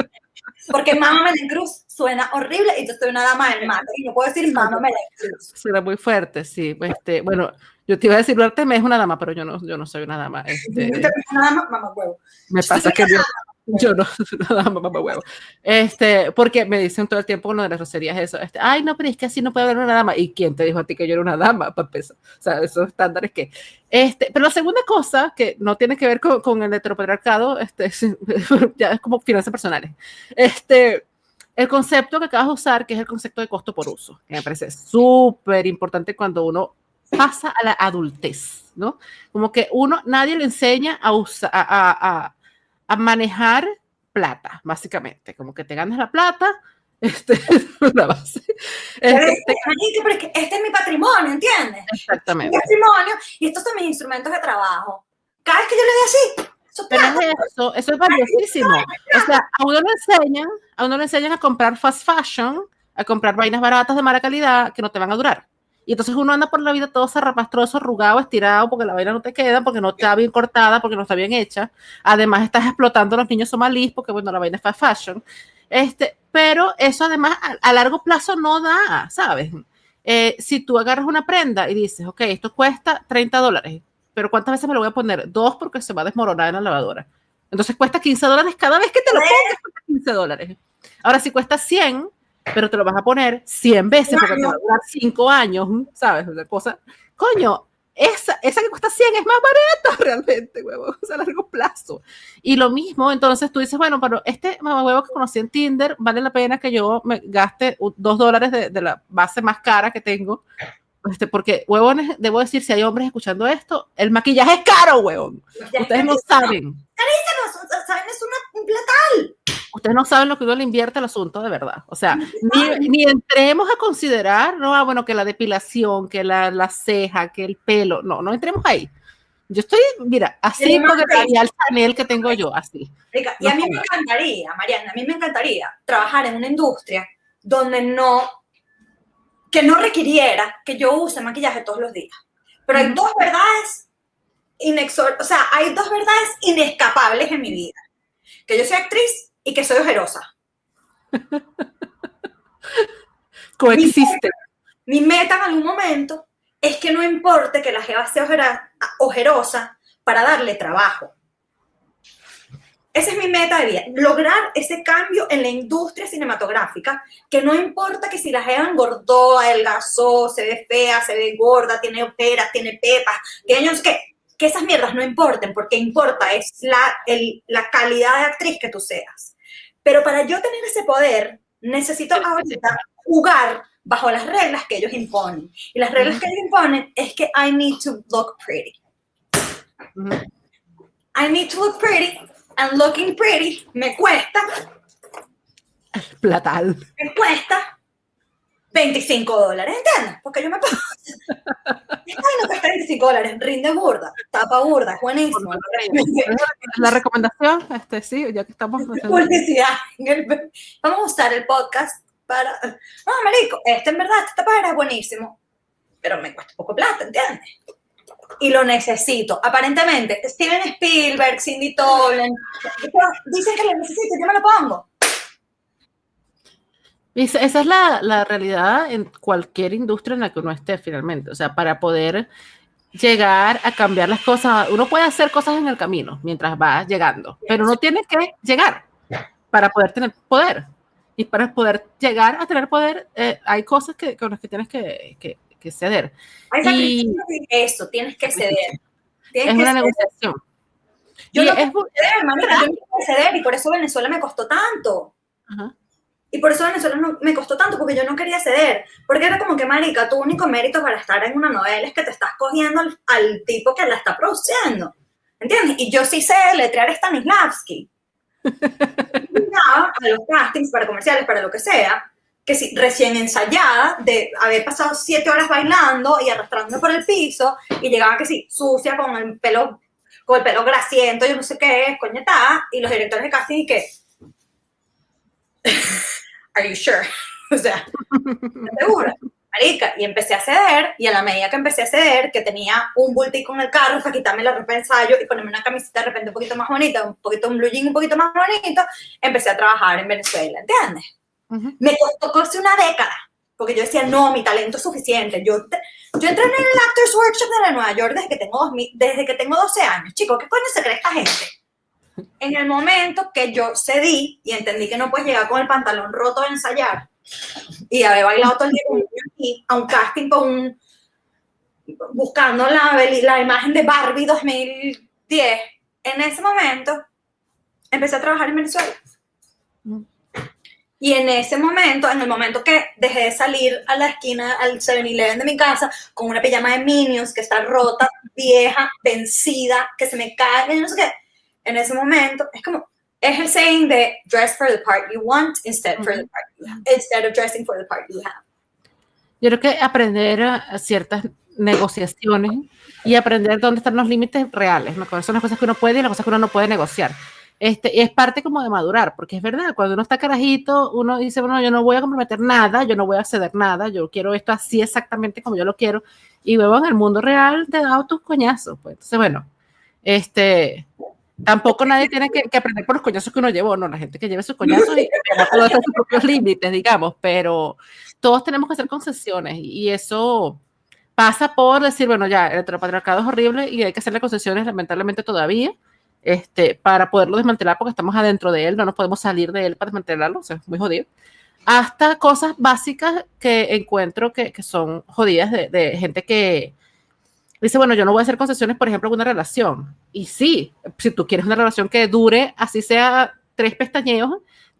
porque Mama en Cruz suena horrible y yo soy una dama del mate y no puedo decir Mama en Cruz. Suena muy fuerte, sí. Este, bueno, yo te iba a decir, me es una dama, pero yo no, yo no soy una dama. Este, una dama, mamá huevo. Me pasa que yo, yo no, nada, mamá huevo. Este, porque me dicen todo el tiempo lo de las roserías eso. Este, Ay, no, pero es que así no puede haber una dama. ¿Y quién te dijo a ti que yo era una dama? Para empezar. O sea, esos estándares que. Este, pero la segunda cosa, que no tiene que ver con, con el heteropatriarcado, este, ya es como finanzas personales. Este, el concepto que acabas de usar, que es el concepto de costo por uso, que me parece súper importante cuando uno pasa a la adultez, ¿no? Como que uno, nadie le enseña a usar, a, a a manejar plata, básicamente, como que te ganas la plata, este es una base. Este, este, es mi patrimonio, ¿entiendes? Exactamente. mi patrimonio y estos son mis instrumentos de trabajo. Cada vez que yo le doy así, eso, Pero eso, eso es valiosísimo. O sea, a uno le enseñan, a uno le enseñan a comprar fast fashion, a comprar vainas baratas de mala calidad que no te van a durar. Y entonces uno anda por la vida todo zarrapastroso, arrugado, estirado, porque la vaina no te queda, porque no está bien cortada, porque no está bien hecha. Además, estás explotando a los niños somalíes, porque bueno, la vaina es fast fashion. Este, pero eso además a, largo plazo no da, ¿sabes? Eh, si tú agarras una prenda y dices, ok, esto cuesta 30 dólares, pero ¿cuántas veces me lo voy a poner? Dos porque se va a desmoronar en la lavadora. Entonces cuesta 15 dólares cada vez que te lo pongas, cuesta 15 dólares. Ahora, si cuesta 100, pero te lo vas a poner 100 veces porque te va a durar 5 años, ¿sabes? Una cosa, coño, esa, esa que cuesta 100 es más barata realmente, huevo, o sea, a largo plazo. Y lo mismo, entonces tú dices, bueno, pero este huevo que conocí en Tinder, vale la pena que yo me gaste 2 dólares de, de, la base más cara que tengo. Este, porque, huevones, debo decir, si hay hombres escuchando esto, el maquillaje es caro, huevón. Ustedes no saben. Carísimo, ¿saben? Es un platal ustedes no saben lo que uno le invierte al asunto de verdad. O sea, ni, ni, entremos a considerar, no, ah, bueno, que la depilación, que la, la, ceja, que el pelo, no, no entremos ahí. Yo estoy, mira, así con el panel que tengo yo, así. Y a mí me encantaría, Mariana, a mí me encantaría trabajar en una industria donde no, que no requiriera que yo use maquillaje todos los días. Pero hay dos verdades inexor o sea, hay dos verdades inescapables en mi vida. Que yo soy actriz y que soy ojerosa. Coexiste. Mi, meta en algún momento es que no importe que la jeva sea ojerosa para darle trabajo. Esa es mi meta de vida, lograr ese cambio en la industria cinematográfica, que no importa que si la jeva engordó, adelgazó, se ve fea, se ve gorda, tiene operas, tiene pepas, que no sé qué, que esas mierdas no importen, porque importa es la, la calidad de actriz que tú seas. Pero para yo tener ese poder, necesito ahorita jugar bajo las reglas que ellos imponen. Y las reglas que ellos imponen es que I need to look pretty. I need to look pretty, and looking pretty me cuesta. Platal. Me cuesta 25 dólares, ¿entiendes? Porque yo me pago. Ay, no cuesta 25 dólares, rinde burda, tapa burda, buenísimo. La recomendación, este, sí, ya que estamos. Publicidad. Vamos a usar el podcast para. No, marico, este en verdad, esta tapa es buenísimo, pero me cuesta poco plata, ¿entiendes? y lo necesito. Aparentemente, Steven Spielberg, Cindy Tolan, dicen que lo necesito, yo me lo pongo. Esa es la, la, realidad en cualquier industria en la que uno esté finalmente. O sea, para poder llegar a cambiar las cosas, uno puede hacer cosas en el camino mientras va llegando, pero uno tiene que llegar para poder tener poder. Y para poder llegar a tener poder, eh, hay cosas que, con las que tienes que, que, que ceder. Hay y eso, tienes que ceder. es una negociación. Yo no quiero ceder, manita, yo no quiero ceder y por eso Venezuela me costó tanto. Y por eso Venezuela no, me costó tanto, porque yo no quería ceder. Porque era como que, marica, tu único mérito para estar en una novela es que te estás cogiendo al, al tipo que la está produciendo. ¿Entiendes? Y yo sí sé letrear Stanislavski. a los castings para comerciales, para lo que sea, que si, recién ensayada, de haber pasado siete horas bailando y arrastrándome por el piso, y llegaba que sí, sucia, con el pelo, con el pelo grasiento, yo no sé qué es, coñetada, y los directores de casting y que, are you sure? o sea, segura? Marica, y empecé a ceder, y a la medida que empecé a ceder, que tenía un bultico en el carro para quitarme la ropa de ensayo y ponerme una camiseta de repente un poquito más bonita, un poquito un blue jean un poquito más bonito, empecé a trabajar en Venezuela, ¿entiendes? Me costó casi una década, porque yo decía, no, mi talento es suficiente. Yo, yo entré en el Actors Workshop de Nueva York desde que tengo, desde que tengo 12 años. Chicos, ¿qué coño se cree esta gente? En el momento que yo cedí y entendí que no puedes llegar con el pantalón roto a ensayar, y haber bailado todo el día con a un casting con un, buscando la, la imagen de Barbie 2010. En ese momento empecé a trabajar en Venezuela. Y en ese momento, en el momento que dejé de salir a la esquina, al 7-Eleven de mi casa, con una pijama de Minions que está rota, vieja, vencida, que se me cae, no sé qué, en ese momento es como, es el saying de dress for the part you want instead, for the part you have, instead of dressing for the part you have. Yo creo que aprender ciertas negociaciones y aprender dónde están los límites reales, ¿no? son las cosas que uno puede y las cosas que uno no puede negociar. Este, es parte como de madurar, porque es verdad, cuando uno está carajito, uno dice, bueno, yo no voy a comprometer nada, yo no voy a ceder nada, yo quiero esto así exactamente como yo lo quiero, y luego en el mundo real te da tus coñazos, pues. Entonces, bueno, este, Tampoco nadie tiene que, aprender por los coñazos que uno llevó, no, la gente que lleve sus coñazos y todos sus propios límites, digamos, pero todos tenemos que hacer concesiones y eso pasa por decir, bueno, ya, el heteropatriarcado es horrible y hay que hacerle concesiones lamentablemente todavía este, para poderlo desmantelar porque estamos adentro de él, no nos podemos salir de él para desmantelarlo, o sea, es muy jodido. Hasta cosas básicas que encuentro que, que son jodidas de, de gente que, dice, bueno, yo no voy a hacer concesiones, por ejemplo, en una relación. Y sí, si tú quieres una relación que dure, así sea tres pestañeos,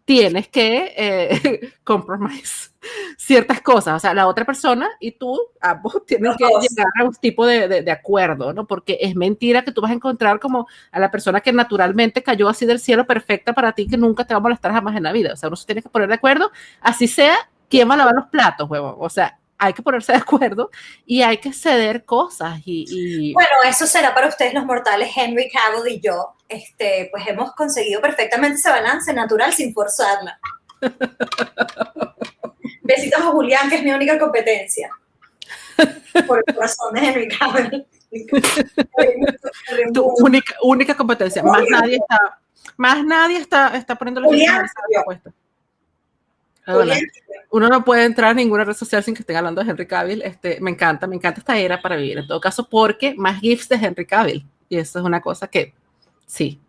tienes que eh, ciertas cosas. O sea, la otra persona y tú, ambos tienen que llegar a un tipo de, de, acuerdo, ¿no? Porque es mentira que tú vas a encontrar como a la persona que naturalmente cayó así del cielo perfecta para ti, que nunca te va a molestar jamás en la vida. O sea, uno se tiene que poner de acuerdo, así sea, quién va a lavar los platos, huevo. O sea, hay que ponerse de acuerdo y hay que ceder cosas. Y, Bueno, eso será para ustedes los mortales, Henry Cavill y yo, este, pues hemos conseguido perfectamente ese balance natural sin forzarla. Besitos a Julián, que es mi única competencia. Por el corazón de Henry Cavill. tu única, única competencia. Más nadie está, más nadie está, está poniendo la puesta uno no puede entrar a ninguna red social sin que estén hablando de Henry Cavill. Este, me encanta, me encanta esta era para vivir. En todo caso, porque más GIFs de Henry Cavill. Y eso es una cosa que sí,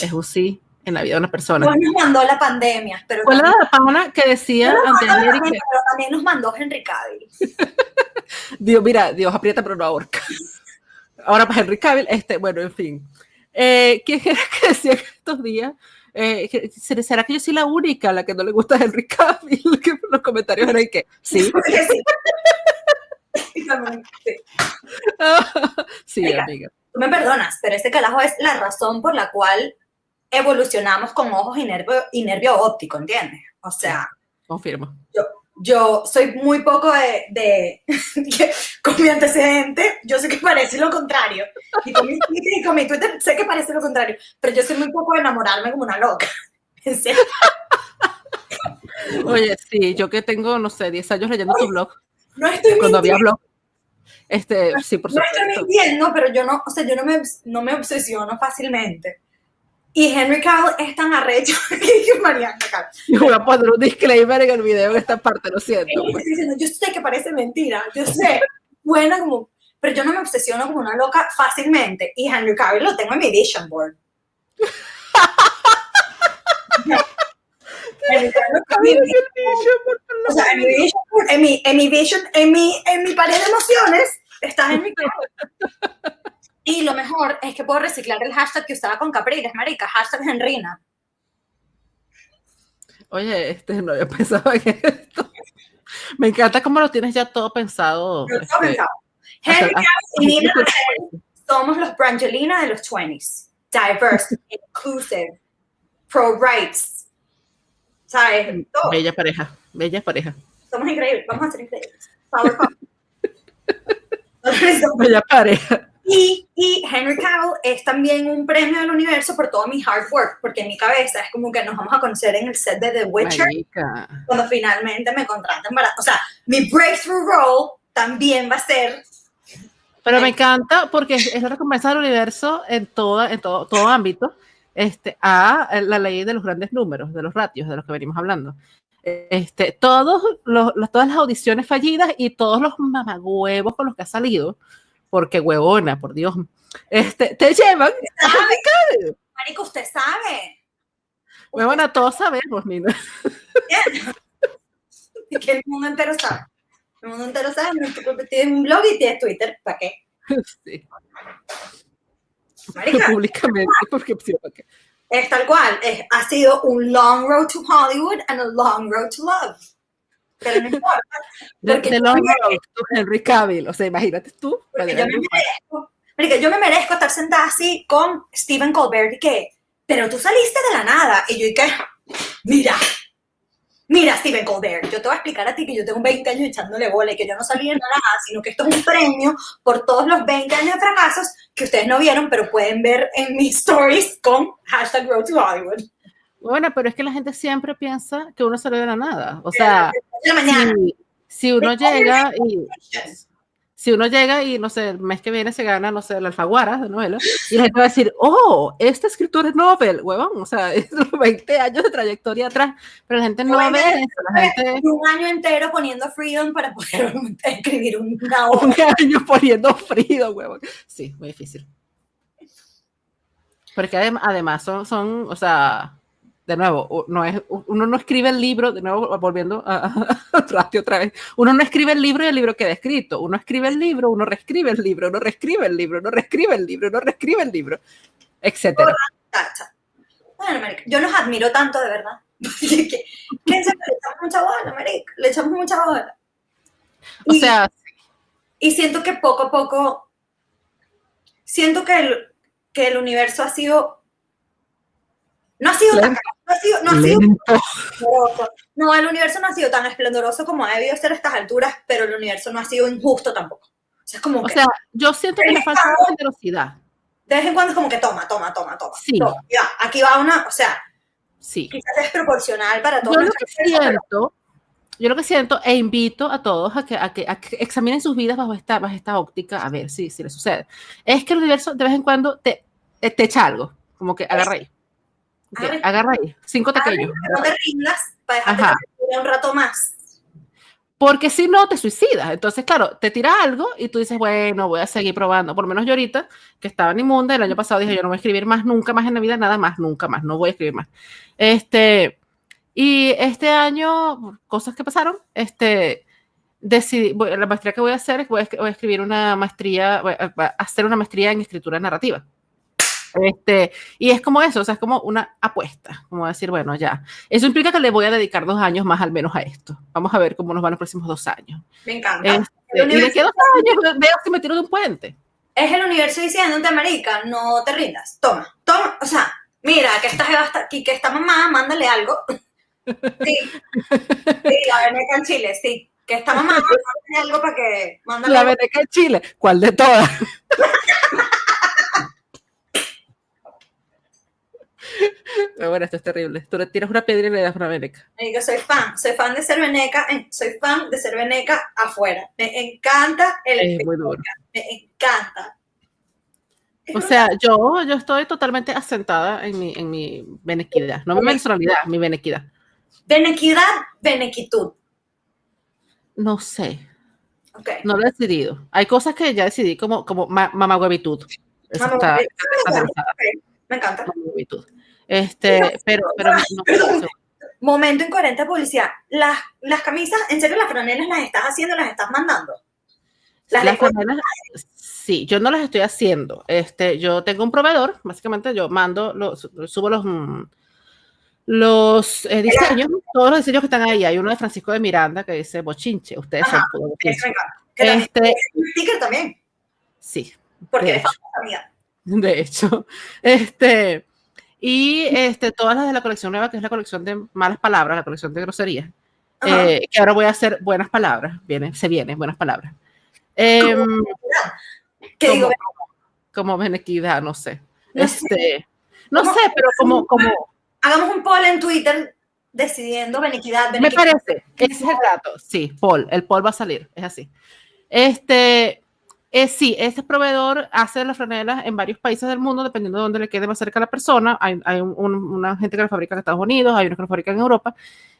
es un sí en la vida de una persona. Pues nos mandó la pandemia. Pero Fue la pana que decía antes Pero también nos mandó Henry Cavill. Dios, mira, Dios aprieta pero no ahorca. Ahora para Henry Cavill, este, bueno, en fin. Eh, ¿Quién era que decía que estos días eh, ¿será que yo soy la única a la que no le gusta Henry Cavill? Que los comentarios eran que sí. sí, amiga. Tú me perdonas, pero este calajo es la razón por la cual evolucionamos con ojos y nervio, y nervio óptico, ¿entiendes? O sea, confirmo. Yo, yo soy muy poco de, de con mi antecedente, yo sé que parece lo contrario. Y con, mi, Twitter sé que parece lo contrario, pero yo soy muy poco de enamorarme como una loca. Oye, sí, yo que tengo, no sé, 10 años leyendo tu blog. No estoy Cuando había blog. Este, sí, por supuesto. No estoy mintiendo, pero yo no, o sea, yo no me, no me obsesiono fácilmente. Y Henry Cavill es tan arrecho que Mariana Yo voy a poner un disclaimer en el video en esta parte, lo siento. Diciendo, yo sé que parece mentira, yo sé, buena como, pero yo no me obsesiono como una loca fácilmente. Y Henry Cavill lo tengo en mi vision board. en mi en mi, en mi vision, en mi, en mi pared de emociones, está en mi y lo mejor es que puedo reciclar el hashtag que usaba con Capriles, marica, hashtag Henrina. Oye, este, no había pensado en esto. Me encanta cómo lo tienes ya todo pensado. Todo este, pensado. Henry y Nina somos los Brangelina de los 20s. Diverse, inclusive, pro-rights. ¿Sabes? Bella pareja, bella pareja. Somos increíbles, vamos a ser increíbles. bella pareja. Y, y, Henry Cavill es también un premio del universo por todo mi hard work, porque en mi cabeza es como que nos vamos a conocer en el set de The Witcher cuando finalmente me contraten para, o sea, mi breakthrough role también va a ser pero me encanta porque es la recompensa del universo en, toda, en todo, todo ámbito este, a la ley de los grandes números, de los ratios de los que venimos hablando. Este, todos los, todas las audiciones fallidas y todos los mamagüevos con los que ha salido, porque huevona, por Dios, este, te llevan a Marico, usted sabe. Huevona, todos sabemos, Nina. que el mundo entero sabe. El mundo entero sabe, tienes un blog y tienes Twitter, ¿para qué? Sí. Marica, Públicamente, porque. Es tal cual, es, ha sido un long road to Hollywood and a long road to love. Pero no importa. Porque long road to Henry Cavill, o sea, imagínate tú. Yo me, merezco, marica, yo me merezco estar sentada así con Stephen Colbert y que, pero tú saliste de la nada. Y yo, y que, mira, Mira, Steven Colbert, yo te voy a explicar a ti que yo tengo 20 años echándole bola y que yo no salí de nada, sino que esto es un premio por todos los 20 años de fracasos que ustedes no vieron, pero pueden ver en mis stories con hashtag Road to Hollywood. Bueno, pero es que la gente siempre piensa que uno salió de la nada. O sea, si, si, uno llega y si uno llega y, no sé, el mes que viene se gana, no sé, la alfaguara de novela, y la gente va a decir, oh, este escritor es Nobel, huevón, o sea, es 20 años de trayectoria atrás, pero la gente no ve eso, la gente... Un año entero poniendo Freedom para poder escribir una obra. Un año poniendo Freedom, huevón. Sí, muy difícil. Porque además son, son, o sea, de nuevo, no es, uno no escribe el libro, de nuevo, volviendo a, otra vez, uno no escribe el libro y el libro queda escrito, uno escribe el libro, uno reescribe el libro, uno reescribe el libro, uno reescribe el libro, uno reescribe el libro, etcétera. Bueno, Marica, yo los admiro tanto, de verdad. ¿Quién le echamos mucha bola, Marica? Le echamos mucha bola. O sea... Y siento que poco a poco, siento que el, que el universo ha sido no ha sido tan, no ha sido, no ha sido No, el universo no ha sido tan esplendoroso como ha debido ser a estas alturas, pero el universo no ha sido injusto tampoco. O sea, es como o sea yo siento que le falta generosidad. De vez en cuando es como que toma, toma, toma, toma. Sí. ya, aquí va una, o sea, sí. quizás es proporcional para todos. Yo lo que siento, yo lo que siento e invito a todos a que, a que, a que examinen sus vidas bajo esta, bajo esta óptica, a ver si, si les sucede. Es que el universo de vez en cuando te, te echa algo, como que agarra ahí agarra ahí, cinco pequeños. No te rindas para dejarte un rato más. Porque si no, te suicidas. Entonces, claro, te tira algo y tú dices, bueno, voy a seguir probando. Por lo menos yo ahorita, que estaba en inmunda, el año pasado dije, yo no voy a escribir más, nunca más en la vida, nada más, nunca más, no voy a escribir más. Este, y este año, cosas que pasaron, este, decidí, la maestría que voy a hacer es voy a, voy a escribir una maestría, voy a hacer una maestría en escritura narrativa. Este, y es como eso, o sea, es como una apuesta, como decir, bueno, ya. Eso implica que le voy a dedicar dos años más al menos a esto. Vamos a ver cómo nos van los próximos dos años. Me encanta. Este, y de dos años veo si me tiro de un puente. Es el universo diciéndote, América, no te rindas. Toma, toma, o sea, mira, que esta, que esta mamá, mándale algo. Sí, sí, la veneca en Chile, sí. Que esta mamá, mándale algo para que... Mándale la veneca en Chile, ¿cuál de todas? Bueno, esto es terrible. Tú le tiras una piedra y le das una veneca. Yo soy fan, soy fan de ser veneca, soy fan de ser veneca afuera. Me encanta el Es muy duro. Me encanta. O sea, yo, yo estoy totalmente asentada en mi, en mi venequidad. No mi personalidad, mi venequidad. Venequidad, venequitud. No sé. Okay. No lo he decidido. Hay cosas que ya decidí como, como ma mamagüevitud. Está, está Me encanta. mamagüevitud. Este, pero, pero no, Momento incoherente de publicidad. Las, las camisas, ¿en serio las franelas las estás haciendo, las estás mandando? Las Las franelas, sí, yo no las estoy haciendo. Este, yo tengo un proveedor, básicamente yo mando, los, subo los, mm, los eh, diseños, todos los diseños que están ahí. Hay uno de Francisco de Miranda que dice bochinche, ustedes son Ajá, Eso bochinche. Este, sticker también, sí, porque de hecho. de hecho. Este, y este, todas las de la colección nueva, que es la colección de malas palabras, la colección de groserías, eh, que ahora voy a hacer buenas palabras, viene, se viene, buenas palabras. Em, que como, digo, como benequidad, no sé. No sé. Este, no sé, pero como, como hagamos un poll en Twitter decidiendo beniquidad, me parece, ese es el dato. Sí, Paul, el Paul va a salir, es así. Este, eh, sí, este proveedor hace las franelas en varios países del mundo, dependiendo de dónde le quede más cerca a la persona. Hay, hay un- un- una gente que lo fabrica en Estados Unidos, hay unos que lo fabrican en Europa.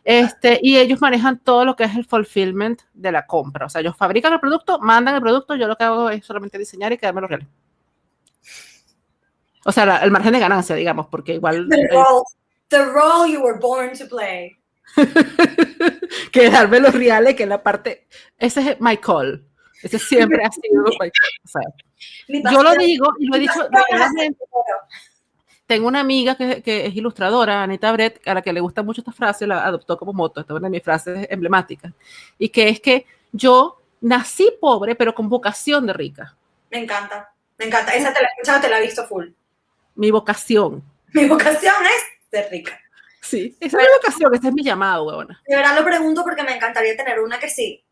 Este, y ellos manejan todo lo que es el fulfillment de la compra. O sea, ellos fabrican el producto, mandan el producto, yo lo que hago es solamente diseñar y quedarme los reales. O sea, la- el margen de ganancia, digamos, porque igual The role, the role you were born to play. quedarme los reales, que es la parte, ese es my call. Ese siempre ha sido. O sea, yo lo digo y lo he dicho. Tengo una amiga que, que es ilustradora, Anita Brett, a la que le gusta mucho esta frase, la adoptó como moto, esta es una de mis frases emblemáticas, y que es que yo nací pobre, pero con vocación de rica. Me encanta, me encanta. Esa te la he escuchado, te la he visto full. Mi vocación. Mi vocación es ser rica. Sí, esa es mi vocación, ese es mi llamado, huevona. De verdad lo pregunto porque me encantaría tener una que sí.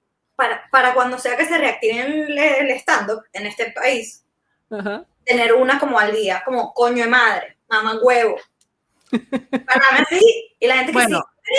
Para, para cuando sea que se reactive el, el stand-up en este país, Ajá. tener una como al día, como coño de madre, mamá huevo. Para así, y la gente que Bueno. sí,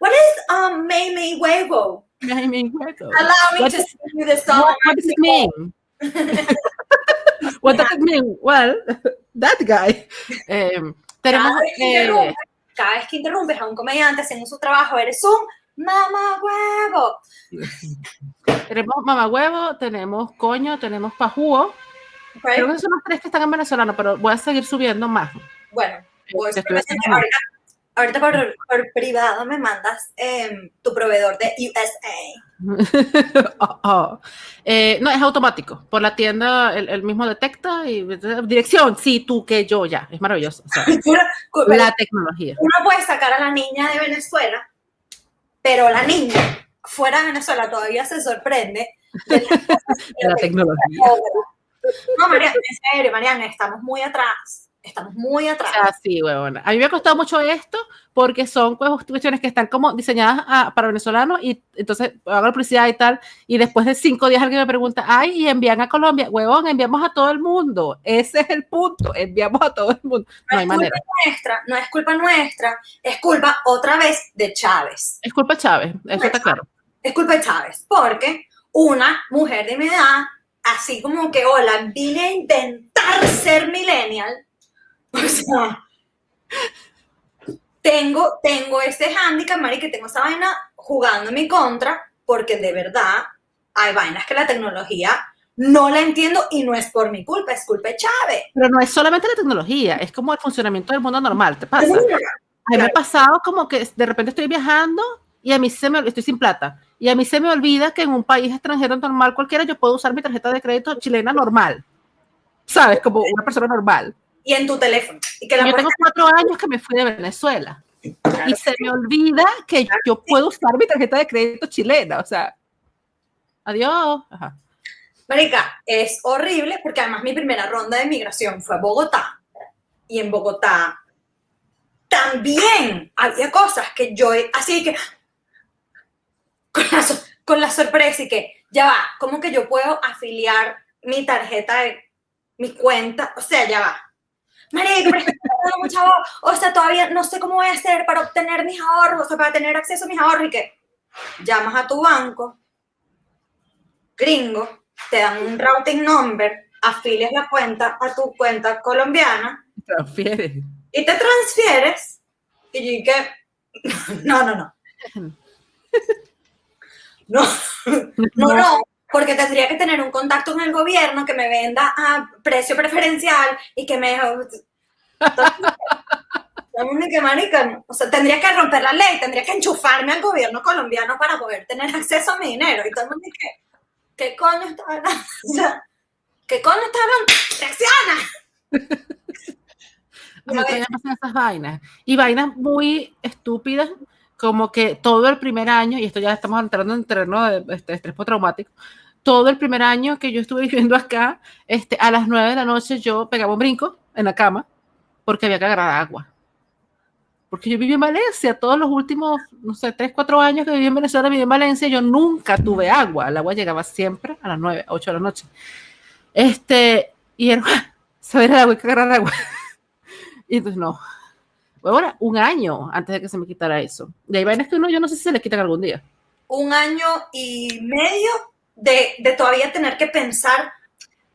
what is, what is um, Mame huevo? Ay, mi huevo. Allow me What to sing you the song. What, what does it mean? what does it mean? Well, that guy. Em, tenemos, Cada vez, eh, cada vez que interrumpes a un comediante haciendo su trabajo, eres un mamá huevo. tenemos mamá huevo, tenemos coño, tenemos pajúo. ¿ok? Creo que son los tres que están en venezolano, pero voy a seguir subiendo más. Bueno, voy ahorita, ahorita por, por privado me mandas em, tu proveedor de USA. Oh, oh. Eh, no, es automático. Por la tienda, el, el mismo detecta y dirección, sí, tú, que yo, ya. Es maravilloso. o sea, Pero la tecnología. Uno puede sacar a la niña de Venezuela, pero la niña fuera de Venezuela todavía se sorprende. de La te tecnología. No, Mariana, en serio, Mariana, estamos muy atrás. Estamos muy atrás. Ah, sí, huevona. A mí me ha costado mucho esto porque son pues, cuestiones que están como diseñadas ah, para venezolanos y entonces hago la publicidad y tal. Y después de cinco días alguien me pregunta, ay, y envían a Colombia. Huevón, enviamos a todo el mundo. Ese es el punto. Enviamos a todo el mundo. No hay es manera. culpa nuestra, no es culpa nuestra, es culpa otra vez de Chávez. Es culpa de Chávez. Eso está claro. Es culpa de Chávez, porque una mujer de mi edad, así como que, hola, vine a intentar ser millennial, o sea, tengo, tengo ese handicap, Mari, que tengo esa vaina jugando en mi contra, porque de verdad hay vainas que la tecnología no la entiendo y no es por mi culpa, es culpa de Chávez. Pero no es solamente la tecnología, es como el funcionamiento del mundo normal. ¿Te pasa? A mí me Claro. ha pasado como que de repente estoy viajando y a mí se me estoy sin plata y a mí se me olvida que en un país extranjero normal cualquiera yo puedo usar mi tarjeta de crédito chilena normal. ¿Sabes? Como una persona normal. Y en tu teléfono. Y que la Yo tengo cuatro años que me fui de Venezuela y se me olvida que yo puedo usar mi tarjeta de crédito chilena. O sea, adiós. Ajá. Marica, es horrible porque además mi primera ronda de migración fue a Bogotá. Y en Bogotá también había cosas que yo, así que, con la, con la sorpresa y que, ya va, ¿cómo que yo puedo afiliar mi tarjeta de mi cuenta? O sea, ya va. Marico, pero mucha o sea, todavía no sé cómo voy a hacer para obtener mis ahorros, o sea, para tener acceso a mis ahorros y que llamas a tu banco, gringo, te dan un routing number, afilias la cuenta a tu cuenta colombiana. Transfieres. Y te transfieres. Y que, no, no, no. No, no, no, porque tendría que tener un contacto con el gobierno que me venda a precio preferencial y que me... o sea, tendría que romper la ley, tendría que enchufarme al gobierno colombiano para poder tener acceso a mi dinero. Y todo el mundo dice, ¿qué coño está hablando? ¿qué coño está hablando? ¡Reacciona! esas vainas. Y vainas muy estúpidas, como que todo el primer año, y esto ya estamos entrando en terreno de este, estrés postraumático, todo el primer año que yo estuve viviendo acá, este, a las nueve de la noche yo pegaba un brinco en la cama porque había que agarrar agua. Porque yo viví en Valencia, todos los últimos, no sé, tres, cuatro años que viví en Venezuela, viví en Valencia, yo nunca tuve agua. El agua llegaba siempre a las nueve, ocho de la noche. Este, y era, saber el agua, hay que agarrar agua. y entonces no. Bueno, un año antes de que se me quitara eso. Y hay vainas que uno, yo no sé si se le quitan algún día. Un año y medio de, de todavía tener que pensar,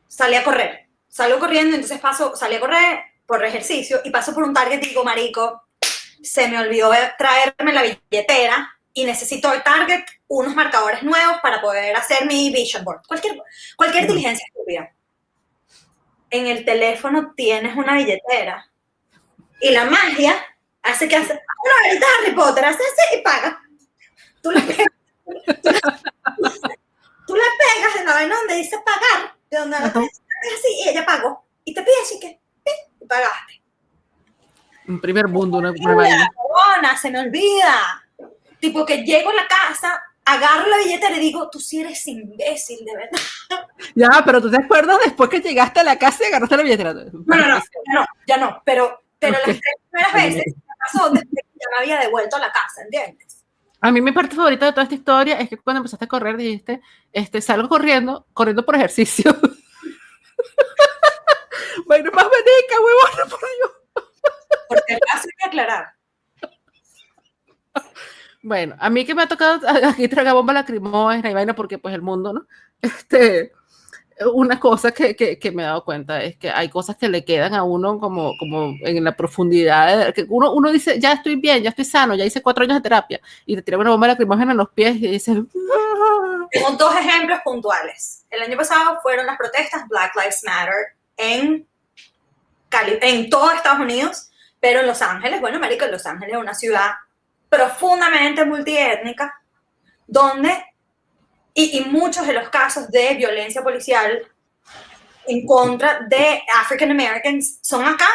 salí a correr. Salgo corriendo, entonces paso, salí a correr por ejercicio y paso por un target y digo, marico, se me olvidó traerme la billetera y necesito el Target unos marcadores nuevos para poder hacer mi vision board. Cualquier, cualquier diligencia estúpida. En el teléfono tienes una billetera y la magia hace que hace, una varita Harry Potter, hace así y paga. Tú le pegas, tú, le pegas en la vaina donde dice pagar, de donde la así y ella pagó. Y te pide así que, y pagaste. Un primer mundo, una, una se me olvida. Tipo que llego a la casa, agarro la billetera y digo, tú sí eres imbécil, de verdad. Ya, pero tú te acuerdas después que llegaste a la casa y agarraste la billetera. No, no, no, ya no, ya no, pero, pero las tres primeras veces me pasó desde que ya me había devuelto a la casa, ¿entiendes? A mí mi parte favorita de toda esta historia es que cuando empezaste a correr dijiste, este, salgo corriendo, corriendo por ejercicio. bueno, más veneca, huevón, por Dios. Porque hay que aclarar. Bueno, a mí que me ha tocado aquí tragar bomba lacrimógena y vaina porque pues el mundo, ¿no? Este, una cosa que, que, me he dado cuenta es que hay cosas que le quedan a uno como, como en la profundidad, que uno, uno dice, ya estoy bien, ya estoy sano, ya hice cuatro años de terapia, y te tira una bomba lacrimógena en los pies y dices... Ah". Tengo dos ejemplos puntuales. El año pasado fueron las protestas Black Lives Matter en, Cali en todo Estados Unidos, pero en Los Ángeles, bueno, América, Los Ángeles es una ciudad profundamente multiétnica, donde, y, y, muchos de los casos de violencia policial en contra de African Americans son acá.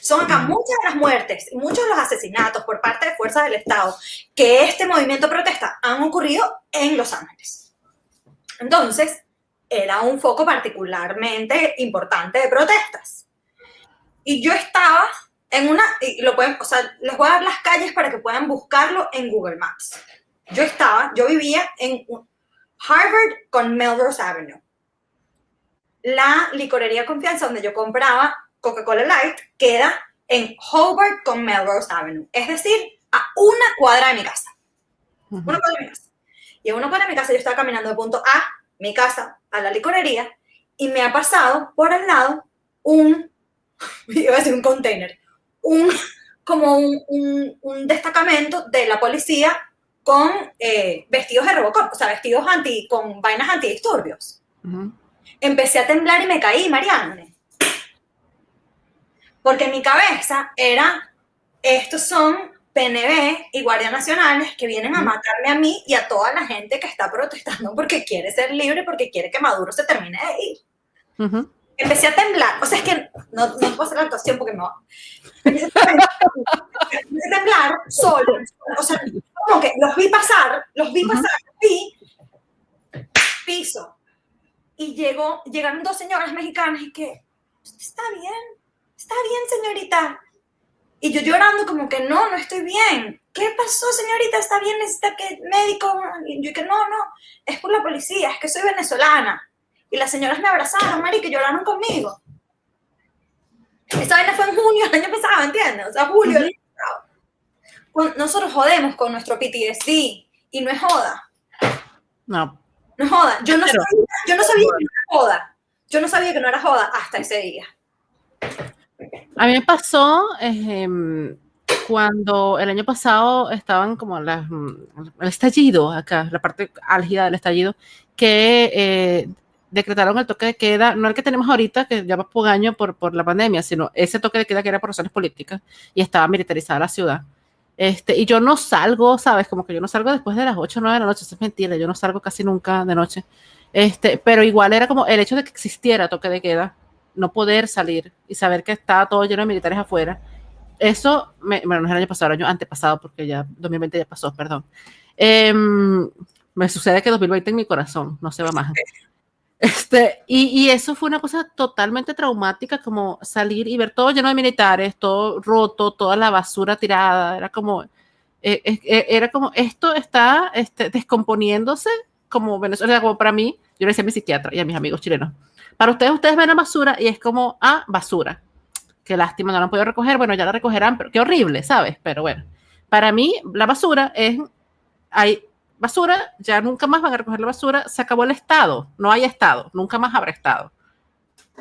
Son acá muchas de las muertes, muchos de los asesinatos por parte de fuerzas del Estado que este movimiento protesta han ocurrido en Los Ángeles. Entonces, era un foco particularmente importante de protestas. Y yo estaba en una, y lo pueden, o sea, les voy a dar las calles para que puedan buscarlo en Google Maps. Yo estaba, yo vivía en Harvard con Melrose Avenue. La licorería Confianza, donde yo compraba Coca-Cola Light, queda en Hobart con Melrose Avenue. Es decir, a una cuadra de mi casa. Una cuadra de mi casa. Y en una cuadra de mi casa yo estaba caminando de punto A, mi casa, a la licorería, y me ha pasado por al lado un, iba a decir un container, un, como un, un, destacamento de la policía con eh, vestidos de Robocop, o sea, vestidos anti, con vainas antidisturbios. Empecé a temblar y me caí, Marianne. Porque en mi cabeza era, estos son PNB y guardias nacionales que vienen a matarme a mí y a toda la gente que está protestando porque quiere ser libre, porque quiere que Maduro se termine de ir empecé a temblar. O sea, es que no, no puedo hacer la actuación porque no. Empecé a temblar solo. O sea, como que los vi pasar, los vi pasar, los vi, piso. Y llegó, llegaron dos señoras mexicanas y que, está bien, está bien, señorita. Y yo llorando como que no, no estoy bien. ¿Qué pasó, señorita? ¿Está bien? ¿Necesita que médico? Y yo que no, no, es por la policía, es que soy venezolana. Y las señoras me abrazaron, Mari, que lloraron conmigo. Esa vaina fue en junio el año pasado, ¿entiendes? O sea, julio el año pasado. Nosotros jodemos con nuestro PTSD y no es joda. No. No es joda. Yo no, sabía, yo no sabía que no era joda. Yo no sabía que no era joda hasta ese día. A mí me pasó eh, cuando el año pasado estaban como las, el estallido acá, la parte álgida del estallido, que eh, decretaron el toque de queda, no el que tenemos ahorita, que ya va por año por, por la pandemia, sino ese toque de queda que era por razones políticas y estaba militarizada la ciudad. Este, y yo no salgo, ¿sabes? Como que yo no salgo después de las 8 o 9 de la noche, eso es mentira, yo no salgo casi nunca de noche. Este, pero igual era como el hecho de que existiera toque de queda, no poder salir y saber que estaba todo lleno de militares afuera. Eso, bueno, no es el año pasado, el año antepasado, porque ya 2020 ya pasó, perdón. Em, me sucede que 2020 en mi corazón, no se va más. Este, y, y, eso fue una cosa totalmente traumática, como salir y ver todo lleno de militares, todo roto, toda la basura tirada, era como, eh, eh, eh era como, esto está este, descomponiéndose como Venezuela, como para mí, yo le decía a mi psiquiatra y a mis amigos chilenos, para ustedes, ustedes ven la basura y es como, ah, basura. Qué lástima, no la han podido recoger. Bueno, ya la recogerán, pero qué horrible, ¿sabes? Pero bueno, para mí la basura es, hay basura, ya nunca más van a recoger la basura, se acabó el Estado, no hay Estado, nunca más habrá Estado.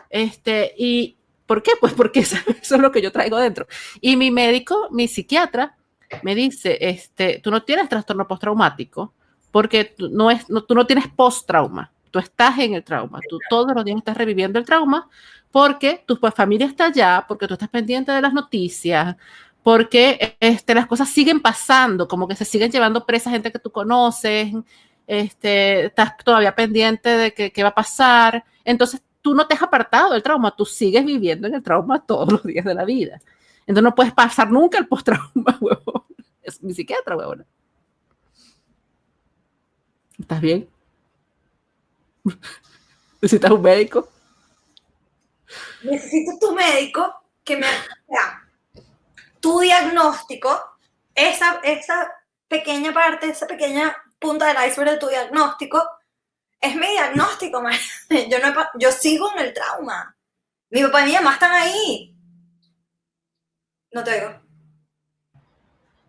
Este, ¿y por qué? Pues porque eso, es lo que yo traigo dentro. Y mi médico, mi psiquiatra, me dice, este, tú no tienes trastorno postraumático porque no es, no, tú no tienes post-trauma tú estás en el trauma, tú todos los días estás reviviendo el trauma porque tu pues, familia está allá, porque tú estás pendiente de las noticias, porque este, las cosas siguen pasando, como que se siguen llevando presa gente que tú conoces, este, estás todavía pendiente de qué va a pasar, entonces tú no te has apartado del trauma, tú sigues viviendo en el trauma todos los días de la vida. Entonces no puedes pasar nunca el post-trauma, huevón. Es mi psiquiatra, huevón. ¿Estás bien? ¿Necesitas un médico? Necesito tu médico que me tu diagnóstico, esa, esa pequeña parte, esa pequeña punta del iceberg de tu diagnóstico, es mi diagnóstico, yo, no, yo sigo en el trauma. Mi papá y mi mamá están ahí. No te digo.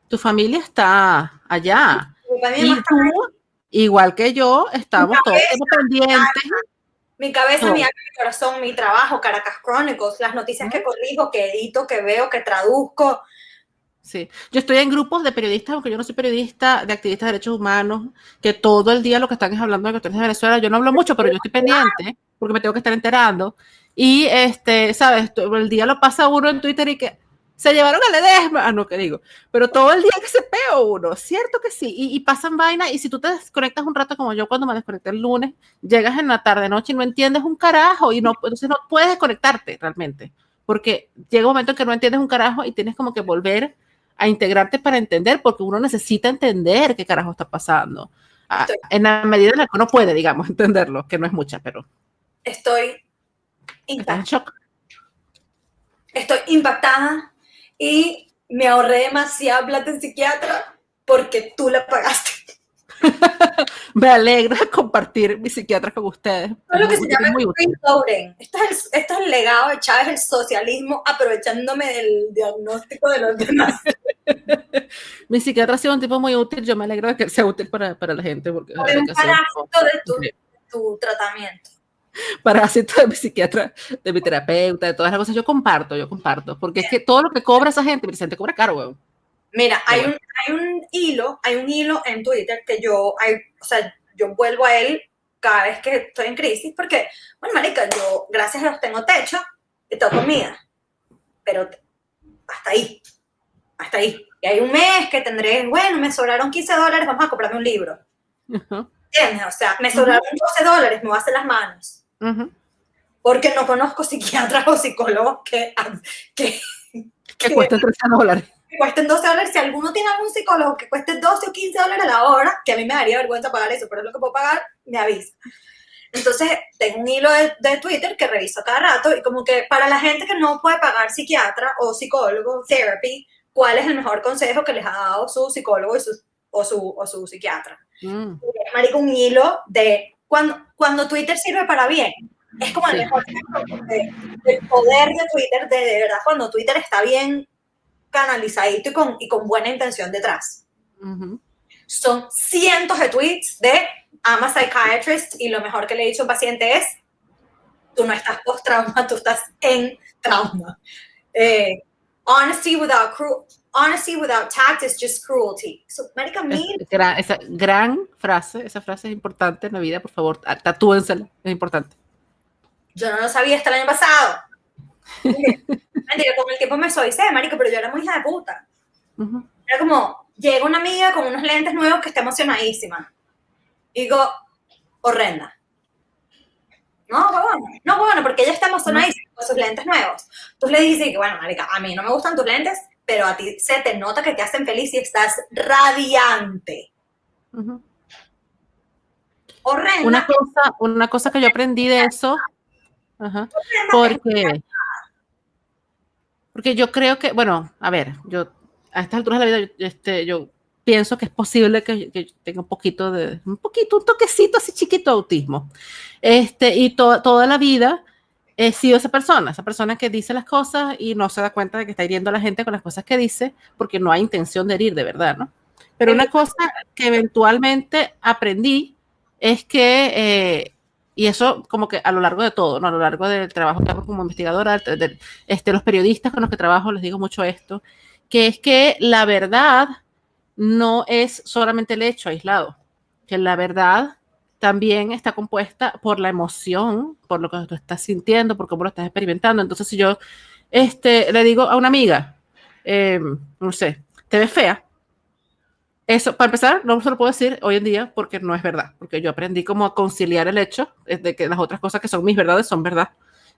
Tu familia está allá. Mi papá y mi mamá están ahí igual que yo, estamos todos pendientes. Mi cabeza, mi alma, mi corazón, mi trabajo, Caracas Chronicles, las noticias que corrijo, que edito, que veo, que traduzco. Sí, yo estoy en grupos de periodistas, aunque yo no soy periodista, de activistas de derechos humanos, que todo el día lo que están es hablando de cuestiones de Venezuela. Yo no hablo mucho, pero yo estoy pendiente porque me tengo que estar enterando. Y, este, ¿sabes? El día lo pasa uno en Twitter y que, se llevaron a Ledesma, ah, no, que digo, pero todo el día que se peo uno, cierto que sí, y, pasan vainas, y si tú te desconectas un rato como yo cuando me desconecté el lunes, llegas en la tarde, noche y no entiendes un carajo, y no, entonces no puedes desconectarte realmente, porque llega un momento en que no entiendes un carajo y tienes como que volver a integrarte para entender, porque uno necesita entender qué carajo está pasando, ah, en la medida en la que uno puede, digamos, entenderlo, que no es mucha, pero... Estoy impactada. Estoy impactada y me ahorré demasiada plata en psiquiatra porque tú la pagaste. me alegra compartir mi psiquiatra con ustedes. Es lo que se llama loading. Esto es, el, esto es el legado de Chávez, el socialismo, aprovechándome del diagnóstico de los demás. mi psiquiatra ha sido un tipo muy útil. Yo me alegro de que sea útil para, para la gente. Porque es un parásito de tu, tu tratamiento parásito de mi psiquiatra, de mi terapeuta, de todas las cosas, yo comparto, yo comparto, porque es que todo lo que cobra esa gente, Vicente, cobra caro, weón. Mira, hay un, hay un hilo, hay un hilo en Twitter que yo, hay, o sea, yo vuelvo a él cada vez que estoy en crisis, porque, bueno, marica, yo, gracias a Dios, tengo techo y tengo comida, pero hasta ahí, hasta ahí. Y hay un mes que tendré, bueno, me sobraron 15 dólares, vamos a comprarme un libro. ¿Entiendes? O sea, me sobraron 12 dólares, me voy a hacer las manos. Porque no conozco psiquiatras o psicólogos que, que, que, cuesten 13 dólares. Que cuesten 12 dólares. Si alguno tiene algún psicólogo que cueste 12 o 15 dólares a la hora, que a mí me daría vergüenza pagar eso, pero es lo que puedo pagar, me avisa. Entonces, tengo un hilo de, de, Twitter que reviso cada rato y como que para la gente que no puede pagar psiquiatra o psicólogo, therapy, ¿cuál es el mejor consejo que les ha dado su psicólogo y su, o, su, o su psiquiatra? Mm. Marico, un hilo de cuando, cuando Twitter sirve para bien, Es como el mejor del poder de Twitter, de, de, verdad, cuando Twitter está bien canalizadito y con, y con buena intención detrás. Son cientos de tweets de I'm a psychiatrist y lo mejor que le he dicho a un paciente es tú no estás post-trauma, tú estás en trauma. Eh, honesty without cruel, honesty without tact is just cruelty. So, Marica, gran, esa gran frase, esa frase es importante en la vida, por favor, tatúensela, es importante. Yo no lo sabía hasta el año pasado. Mentira, con el tiempo me soy, marica, pero yo era muy hija de puta. Era como, llega una amiga con unos lentes nuevos que está emocionadísima. Y digo, horrenda. No, bueno, no, bueno, porque ella está emocionadísima con sus lentes nuevos. Tú le dices que, bueno, marica, a mí no me gustan tus lentes, pero a ti se te nota que te hacen feliz y estás radiante. Horrenda. Una cosa, una cosa que yo aprendí de eso, porque, porque yo creo que, bueno, a ver, yo a estas alturas de la vida, este, yo pienso que es posible que, tenga un poquito de, un poquito, un toquecito así chiquito de autismo. Este, y toda la vida he sido esa persona, esa persona que dice las cosas y no se da cuenta de que está hiriendo a la gente con las cosas que dice, porque no hay intención de herir de verdad, ¿no? Pero una cosa que eventualmente aprendí es que, eh, y eso como que a lo largo de todo, ¿no? A lo largo del trabajo que hago como investigadora, de, este, los periodistas con los que trabajo les digo mucho esto, que es que la verdad no es solamente el hecho aislado, que la verdad también está compuesta por la emoción, por lo que tú estás sintiendo, por cómo lo estás experimentando. Entonces, si yo este, le digo a una amiga, eh, no sé, te ves fea, eso, para empezar, no se lo puedo decir hoy en día porque no es verdad, porque yo aprendí como a conciliar el hecho de que las otras cosas que son mis verdades son verdad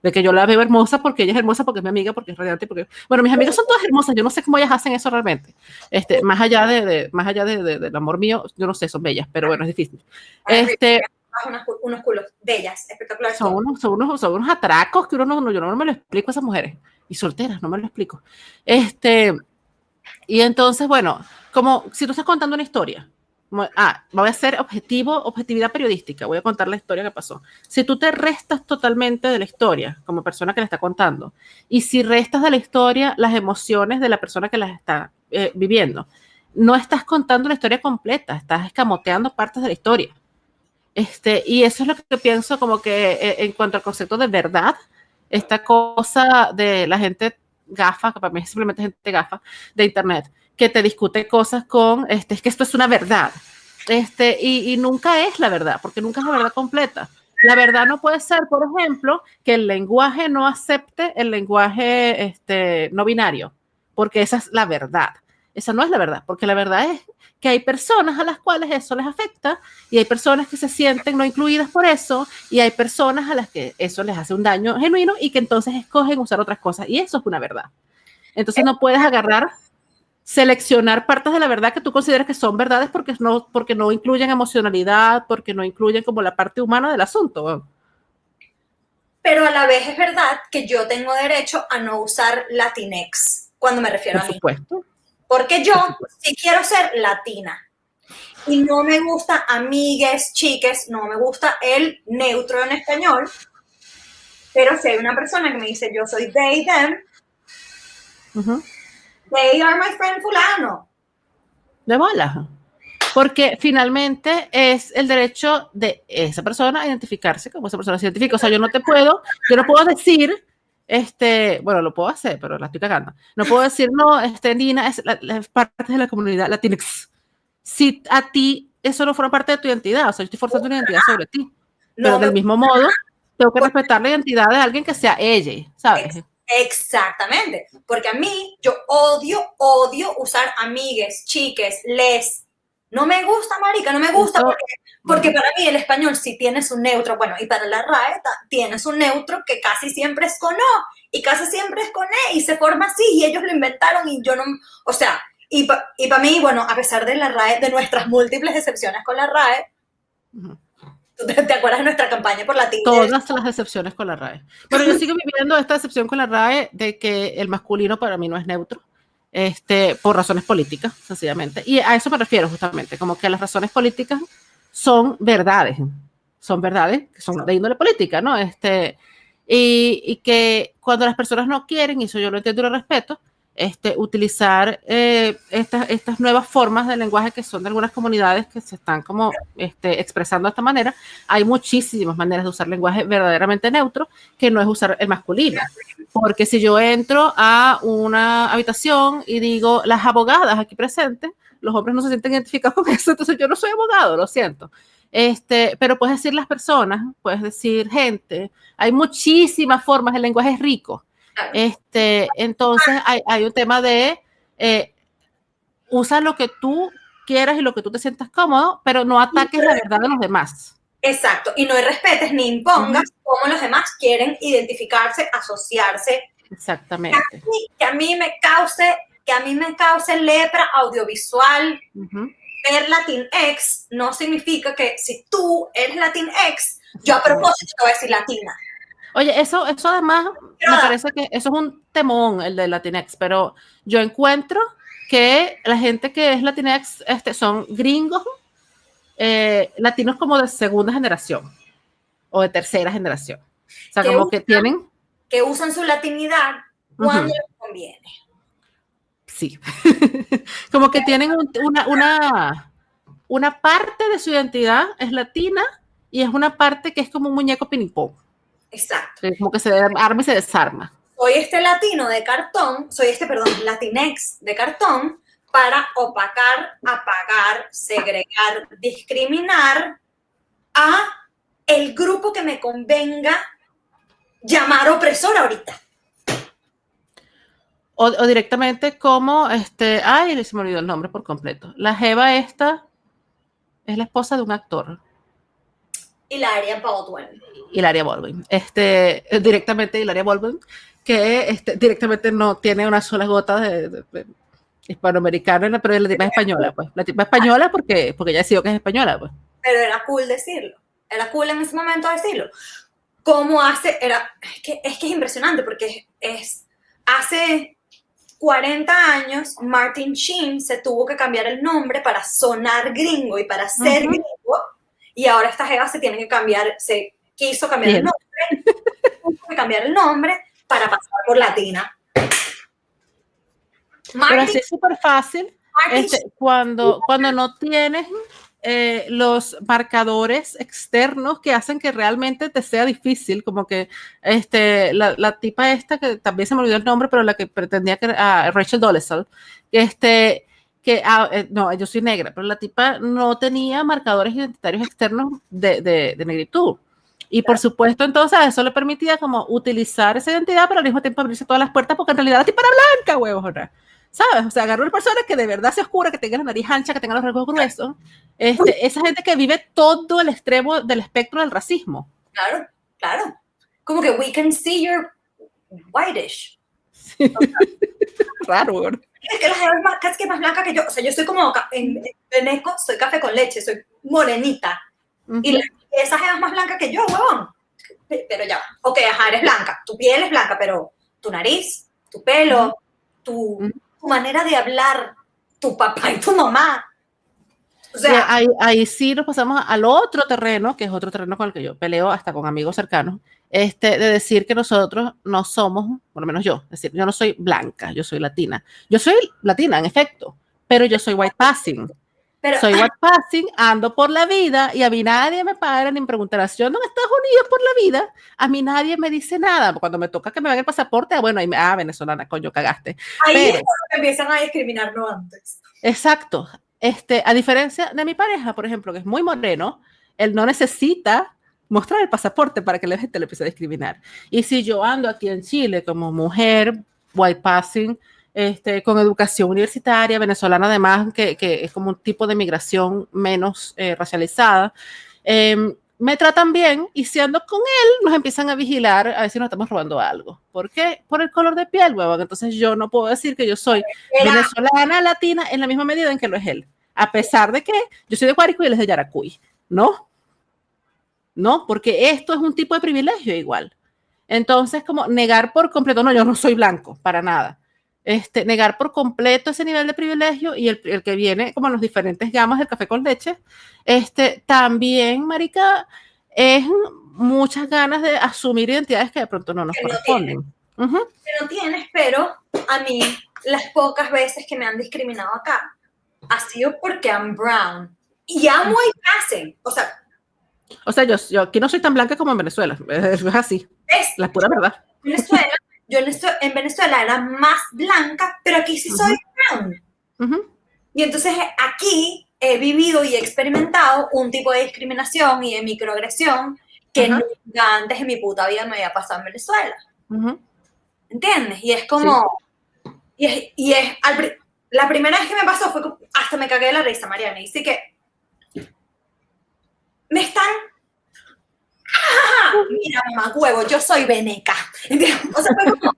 de que yo la veo hermosa porque ella es hermosa, porque es mi amiga, porque es radiante, porque, bueno, mis amigas son todas hermosas, yo no sé cómo ellas hacen eso realmente, este, más allá de, más allá de, del amor mío, yo no sé, son bellas, pero bueno, es difícil. Este, unos, culos bellas, espectaculares. Son unos, son unos, son unos atracos que uno no, yo no me lo explico a esas mujeres, y solteras, no me lo explico. Este, y entonces, bueno, como si tú estás contando una historia, ah, voy a hacer objetivo, objetividad periodística, voy a contar la historia que pasó. Si tú te restas totalmente de la historia como persona que la está contando, y si restas de la historia las emociones de la persona que las está eh, viviendo, no estás contando la historia completa, estás escamoteando partes de la historia. Este, y eso es lo que pienso como que eh, en cuanto al concepto de verdad, esta cosa de la gente gafa, que para mí es simplemente gente gafa de Internet, que te discute cosas con, este, es que esto es una verdad, este, y, nunca es la verdad, porque nunca es la verdad completa. La verdad no puede ser, por ejemplo, que el lenguaje no acepte el lenguaje este, no binario, porque esa es la verdad. Esa no es la verdad, porque la verdad es que hay personas a las cuales eso les afecta y hay personas que se sienten no incluidas por eso y hay personas a las que eso les hace un daño genuino y que entonces escogen usar otras cosas y eso es una verdad. Entonces no puedes agarrar seleccionar partes de la verdad que tú consideras que son verdades porque no, porque no incluyen emocionalidad, porque no incluyen como la parte humana del asunto. Pero a la vez es verdad que yo tengo derecho a no usar Latinex cuando me refiero a mí. Supuesto. Porque yo sí quiero ser latina. Y no me gusta amigues, chiques, no me gusta el neutro en español. Pero si hay una persona que me dice yo soy they, them, They are my friend fulano. De bola. Porque finalmente es el derecho de esa persona a identificarse como esa persona se identifica. O sea, yo no te puedo, yo no puedo decir, este, bueno, lo puedo hacer, pero la estoy cagando. No puedo decir, no, este, Nina es, parte de la comunidad latinx. Si a ti eso no forma parte de tu identidad, o sea, yo estoy forzando una identidad sobre ti. pero del mismo modo, tengo que respetar la identidad de alguien que sea ella, ¿sabes? Exactamente, porque a mí yo odio, odio usar amigues, chiques, les. No me gusta, marica, no me gusta porque, porque para mí el español sí tienes un neutro, bueno, y para la RAE tienes un neutro que casi siempre es con O y casi siempre es con E y se forma así y ellos lo inventaron y yo no, o sea, y, y para mí, bueno, a pesar de la RAE, de nuestras múltiples excepciones con la RAE, te, acuerdas de nuestra campaña por la Todas las decepciones con la RAE. Pero yo sigo viviendo esta decepción con la RAE de que el masculino para mí no es neutro, este, por razones políticas, sencillamente. Y a eso me refiero justamente, como que las razones políticas son verdades, son verdades, que son de índole política, ¿no? Este, y, y, que cuando las personas no quieren, y eso yo lo entiendo y lo respeto, este, utilizar eh, estas, estas nuevas formas de lenguaje que son de algunas comunidades que se están como este, expresando de esta manera. Hay muchísimas maneras de usar lenguaje verdaderamente neutro que no es usar el masculino. Porque si yo entro a una habitación y digo las abogadas aquí presentes, los hombres no se sienten identificados con eso, entonces yo no soy abogado, lo siento. Este, pero puedes decir las personas, puedes decir gente, hay muchísimas formas, el lenguaje es rico. Este, entonces hay, hay un tema de eh, usa lo que tú quieras y lo que tú te sientas cómodo, pero no ataques la verdad de los demás. Exacto, y no respetes ni impongas cómo los demás quieren identificarse, asociarse. Exactamente. Que a mí, que a mí me cause, que a mí me cause lepra audiovisual. Ver Latinx no significa que si tú eres Latinx, yo a propósito te voy a decir latina. Oye, eso, eso además me parece que eso es un temón, el de Latinx, pero yo encuentro que la gente que es Latinx este, son gringos, eh, latinos como de segunda generación o de tercera generación. O sea, como que tienen... Que usan su latinidad cuando les conviene. Sí. como que tienen una, una, una parte de su identidad es latina y es una parte que es como un muñeco pinipón. Exacto. como que se arma y se desarma. Soy este latino de cartón, soy este, perdón, latinex de cartón para opacar, apagar, segregar, discriminar a el grupo que me convenga llamar opresor ahorita. O, directamente como, este, ay, se me olvidó el nombre por completo. La Jeva esta es la esposa de un actor. Hilaria Baldwin. Hilaria Baldwin. Este, directamente Hilaria Baldwin, que este, directamente no tiene una sola gota de, hispanoamericana, pero es la tipa española, pues. La tipa española porque, porque ya decidió que es española, pues. Pero era cool decirlo. Era cool en ese momento decirlo. ¿Cómo hace? Era, es, que, es que es impresionante porque es, hace 40 años Martin Sheen se tuvo que cambiar el nombre para sonar gringo y para ser gringo y ahora esta jeva se tiene que cambiar, se quiso cambiar el nombre, que cambiar el nombre para pasar por latina. Pero así es súper fácil. Este, cuando, cuando no tienes eh, los marcadores externos que hacen que realmente te sea difícil, como que este, la, la tipa esta, que también se me olvidó el nombre, pero la que pretendía que era Rachel Dolezal, este, que, ah, eh, no, yo soy negra, pero la tipa no tenía marcadores identitarios externos de, de, negritud. Y por supuesto, entonces, eso le permitía como utilizar esa identidad, pero al mismo tiempo abrirse todas las puertas, porque en realidad la tipa era blanca, huevos, ¿sabes? O sea, agarró una persona que de verdad se oscura, que tenga la nariz ancha, que tenga los rasgos gruesos. Este, esa gente que vive todo el extremo del espectro del racismo. Claro, claro. Como que we can see your whitish. Raro, es que la jeva es más, casi que más blanca que yo. O sea, yo soy como, en Veneco soy café con leche, soy morenita. Y esa jeva es más blanca que yo, huevón. Pero ya, ok, ajá, eres blanca. Tu piel es blanca, pero tu nariz, tu pelo, tu, tu manera de hablar, tu papá y tu mamá. O sea, ahí, ahí, sí nos pasamos al otro terreno, que es otro terreno con el que yo peleo hasta con amigos cercanos, este, de decir que nosotros no somos, por lo menos yo, es decir, yo no soy blanca, yo soy latina. Yo soy latina, en efecto, pero yo soy white passing. Pero, soy white passing, ando por la vida y a mí nadie me para ni me preguntará si yo ando en Estados Unidos por la vida. A mí nadie me dice nada. Cuando me toca que me vean el pasaporte, ah, bueno, ahí me, ah, venezolana, coño, cagaste. Ahí es empiezan a discriminarlo antes. Exacto. Este, a diferencia de mi pareja, por ejemplo, que es muy moreno, él no necesita mostrar el pasaporte para que la gente le empiece a discriminar. Y si yo ando aquí en Chile como mujer, white passing, este, con educación universitaria, venezolana además, que, que es como un tipo de migración menos eh, racializada, em, me tratan bien y si ando con él, nos empiezan a vigilar a ver si nos estamos robando algo. ¿Por qué? Por el color de piel, huevón. Entonces yo no puedo decir que yo soy venezolana, latina, en la misma medida en que lo es él. A pesar de que yo soy de Guárico y él es de Yaracuy, ¿no? ¿No? Porque esto es un tipo de privilegio igual. Entonces, como negar por completo, no, yo no soy blanco, para nada. Este, negar por completo ese nivel de privilegio y el, el que viene como en los diferentes gamas del café con leche, este, también, Marica, es muchas ganas de asumir identidades que de pronto no nos corresponden. No tienes, pero a mí las pocas veces que me han discriminado acá ha sido porque I'm brown. Y amo y hacen. O sea, o sea, yo, yo, aquí no soy tan blanca como en Venezuela. Es así. Es la pura verdad. Venezuela, yo en Venezuela era más blanca, pero aquí sí soy brown. Y entonces aquí he vivido y he experimentado un tipo de discriminación y de microagresión que nunca antes en mi puta vida me había pasado en Venezuela. ¿Entiendes? Y es como... Y es, y es la primera vez que me pasó fue hasta me cagué de la risa, Mariana. Y sí que me están ¡Ah! Mira, mamá, huevo, yo soy veneca. O sea, fue como,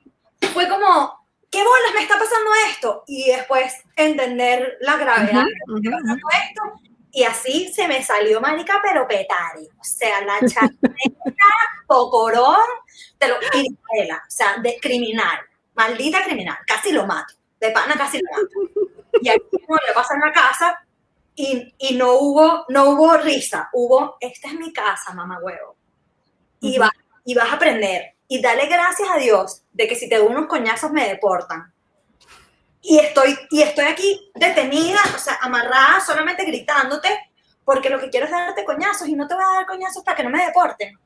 fue como, ¿qué bolas me está pasando esto? Y después entender la gravedad de que está pasando esto. Y así se me salió marica, pero petari. O sea, la chaqueta, pocorón, te lo o sea, de criminal, maldita criminal, casi lo mato, de pana casi lo mato. Y aquí como le pasa en la casa, y, y, no, hubo, no hubo risa, hubo, esta es mi casa, mamá huevo. Y, va, y vas a aprender. Y dale gracias a Dios de que si te doy unos coñazos me deportan. Y estoy, y estoy aquí detenida, o sea, amarrada, solamente gritándote, porque lo que quiero es darte coñazos y no te voy a dar coñazos para que no me deporten.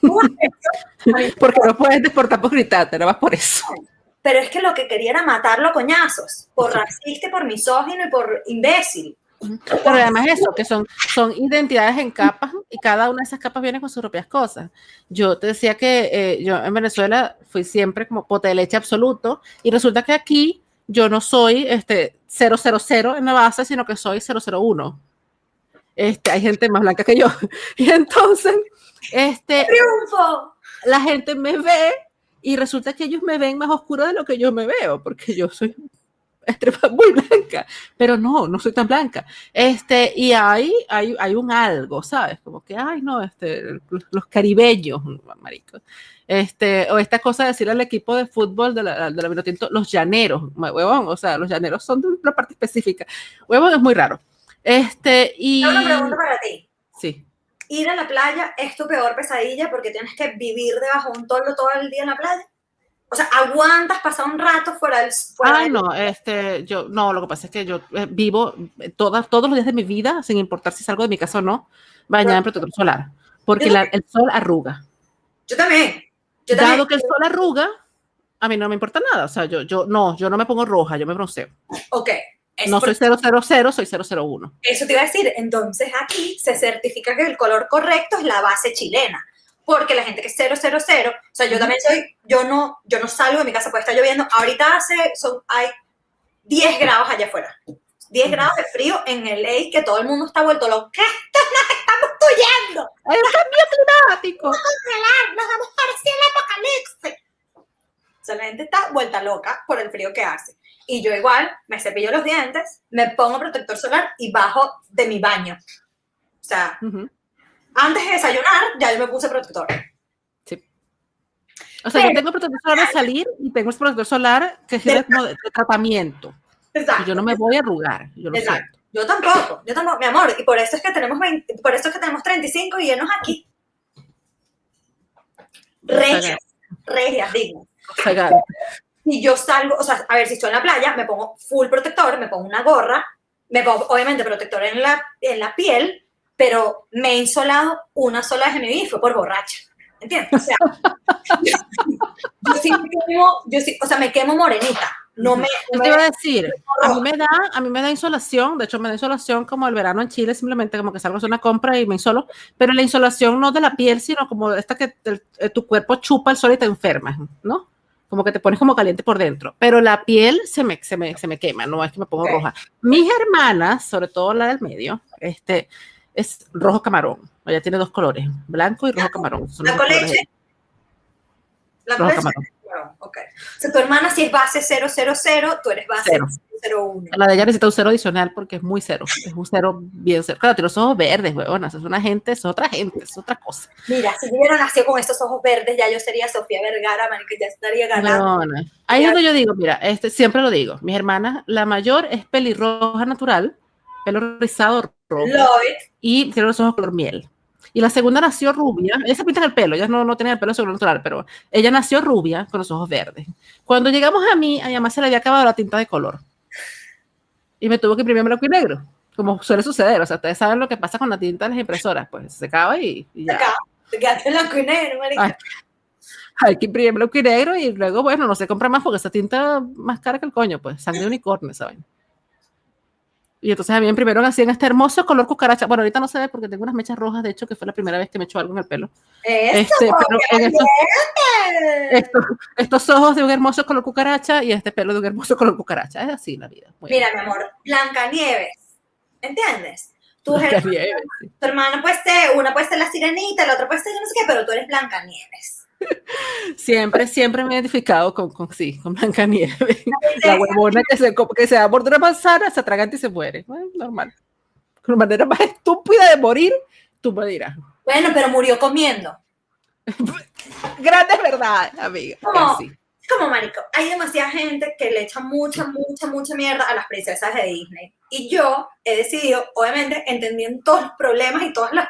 porque no puedes deportar por gritarte, no vas por eso pero es que lo que quería era matarlo a coñazos, por racista, por misógino y por imbécil. Pero además eso, que son, son identidades en capas y cada una de esas capas viene con sus propias cosas. Yo te decía que eh, yo en Venezuela fui siempre como pote de leche absoluto y resulta que aquí yo no soy este 000 en la base, sino que soy 001. Este, hay gente más blanca que yo. Y entonces, este, ¡Triunfo! la gente me ve y resulta que ellos me ven más oscuro de lo que yo me veo, porque yo soy muy blanca, pero no, no soy tan blanca. Este, y hay, hay, hay un algo, ¿sabes? Como que, ay, no, este, los caribeños, marico. Este, o esta cosa de decir al equipo de fútbol de la, de la los llaneros, huevón, o sea, los llaneros son de una parte específica. Huevón es muy raro. Este, y... una pregunta para ti. Sí ir a la playa es tu peor pesadilla porque tienes que vivir debajo de un toldo todo el día en la playa? O sea, ¿aguantas pasar un rato fuera del... Fuera Ay, no, este, yo, no, lo que pasa es que yo eh, vivo todas, todos los días de mi vida, sin importar si salgo de mi casa o no, bañada en protector solar, porque el sol arruga. Yo también. Yo Dado que el sol arruga, a mí no me importa nada, o sea, yo, yo, no, yo no me pongo roja, yo me bronceo. Ok, no soy 000, soy 001. Eso te iba a decir. Entonces aquí se certifica que el color correcto es la base chilena. Porque la gente que es 000, o sea, yo también soy, yo no, yo no salgo de mi casa, puede estar lloviendo. Ahorita hace, son, hay 10 grados allá afuera. 10 grados de frío en el LA, que todo el mundo está vuelto loco. ¿Qué nos estamos tuyendo? ¡Hay un cambio climático! ¡Vamos a congelar! ¡Nos vamos a parecer el apocalipsis! O sea, la gente está vuelta loca por el frío que hace. Y yo igual me cepillo los dientes, me pongo protector solar y bajo de mi baño. O sea, antes de desayunar ya yo me puse protector. Sí. O sea, yo tengo protector solar de salir y tengo este protector solar que es de, tratamiento. Exacto. Y yo no me voy a arrugar. Yo lo Exacto. Yo tampoco, yo tampoco, mi amor. Y por eso es que tenemos por eso es que tenemos 35 y llenos aquí. Regias, regias, digo. Y yo salgo, o sea, a ver, si estoy en la playa, me pongo full protector, me pongo una gorra, me pongo obviamente protector en la, en la piel, pero me he insolado una sola vez en mi vida y fue por borracha. ¿Entiendes? O sea, yo, sí me quemo, yo sí, o sea, me quemo morenita. No me, te iba a decir, a mí me da, a mí me da insolación, de hecho me da insolación como el verano en Chile, simplemente como que salgo a hacer una compra y me insolo, pero la insolación no de la piel, sino como esta que tu cuerpo chupa el sol y te enfermas, ¿no? Como que te pones como caliente por dentro, pero la piel se me, se me, se me quema, no es que me pongo roja. Mis hermanas, sobre todo la del medio, este, es rojo camarón, ella tiene dos colores, blanco y rojo camarón. ¿La coleche? La rojo camarón. Ok. O sea, tu hermana si es base 000, tú eres base cero. 01. La de ella necesita un cero adicional porque es muy cero. Es un cero bien cero. Claro, tiene los ojos verdes, huevonas. Es una gente, es otra gente, es otra cosa. Mira, si hubiera nacido con estos ojos verdes, ya yo sería Sofía Vergara, man, que ya estaría ganando. No, Ahí es donde yo digo, mira, este, siempre lo digo. Mis hermanas, la mayor es pelirroja natural, pelo rizado rojo. Y tiene los ojos color miel. Y la segunda nació rubia. Ella se pinta el pelo, ella no, no tenía el pelo natural, pero ella nació rubia con los ojos verdes. Cuando llegamos a mí, a mi mamá se le había acabado la tinta de color. Y me tuvo que imprimir blanco y negro, como suele suceder. O sea, ustedes saben lo que pasa con la tinta de las impresoras. Pues se acaba y, ya. Se acaba. Te quedaste blanco y negro, marica. hay que imprimir blanco y negro y luego, bueno, no se compra más porque esa tinta más cara que el coño, pues, sangre de unicornio, ¿saben? Y entonces a mí me imprimieron así en este hermoso color cucaracha. Bueno, ahorita no se ve porque tengo unas mechas rojas, de hecho, que fue la primera vez que me echó algo en el pelo. Eso, este, pero en estos, estos, ojos de un hermoso color cucaracha y este pelo de un hermoso color cucaracha. Es así la vida. Mira, mi amor, Blancanieves, ¿entiendes? Tú eres, tu hermana puede ser, una puede ser la sirenita, la otra puede ser yo no sé qué, pero tú eres Blancanieves. Siempre, siempre me he identificado con, con sí, con Blancanieves. La huevona que se, que se da por una manzana, se atraganta y se muere. normal. La manera más estúpida de morir, tú me dirás. Bueno, pero murió comiendo. Grandes verdades, amiga. Como, como marico, hay demasiada gente que le echa mucha, mucha, mucha mierda a las princesas de Disney. Y yo he decidido, obviamente, entendiendo todos los problemas y todas las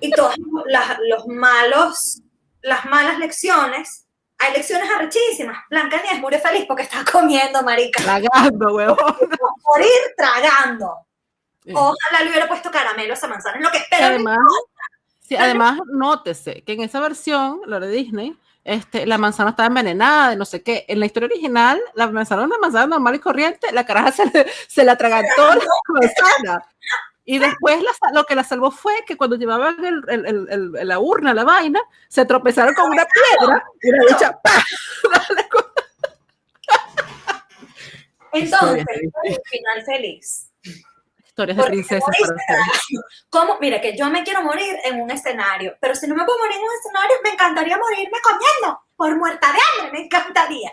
y todos los malos las malas lecciones, hay lecciones arrechísimas. Blancanieves murió feliz porque estaba comiendo, marica. Tragando, huevón. Morir tragando. Ojalá le hubiera puesto caramelo a esa manzana. Es lo que espero. Además, sí, además, nótese que en esa versión, la de Disney, este, la manzana estaba envenenada, de no sé qué. En la historia original, la manzana era una manzana normal y corriente, la caraja se, le, se la tragantó la manzana. Y después lo que la salvó fue que cuando llevaban el, el, el, la urna, la vaina, se tropezaron con una piedra y la dicha Entonces, final feliz. Historias de princesas. ¿Cómo? Mira, que yo me quiero morir en un escenario, pero si no me puedo morir en un escenario, me encantaría morirme comiendo por muerta de hambre, me encantaría.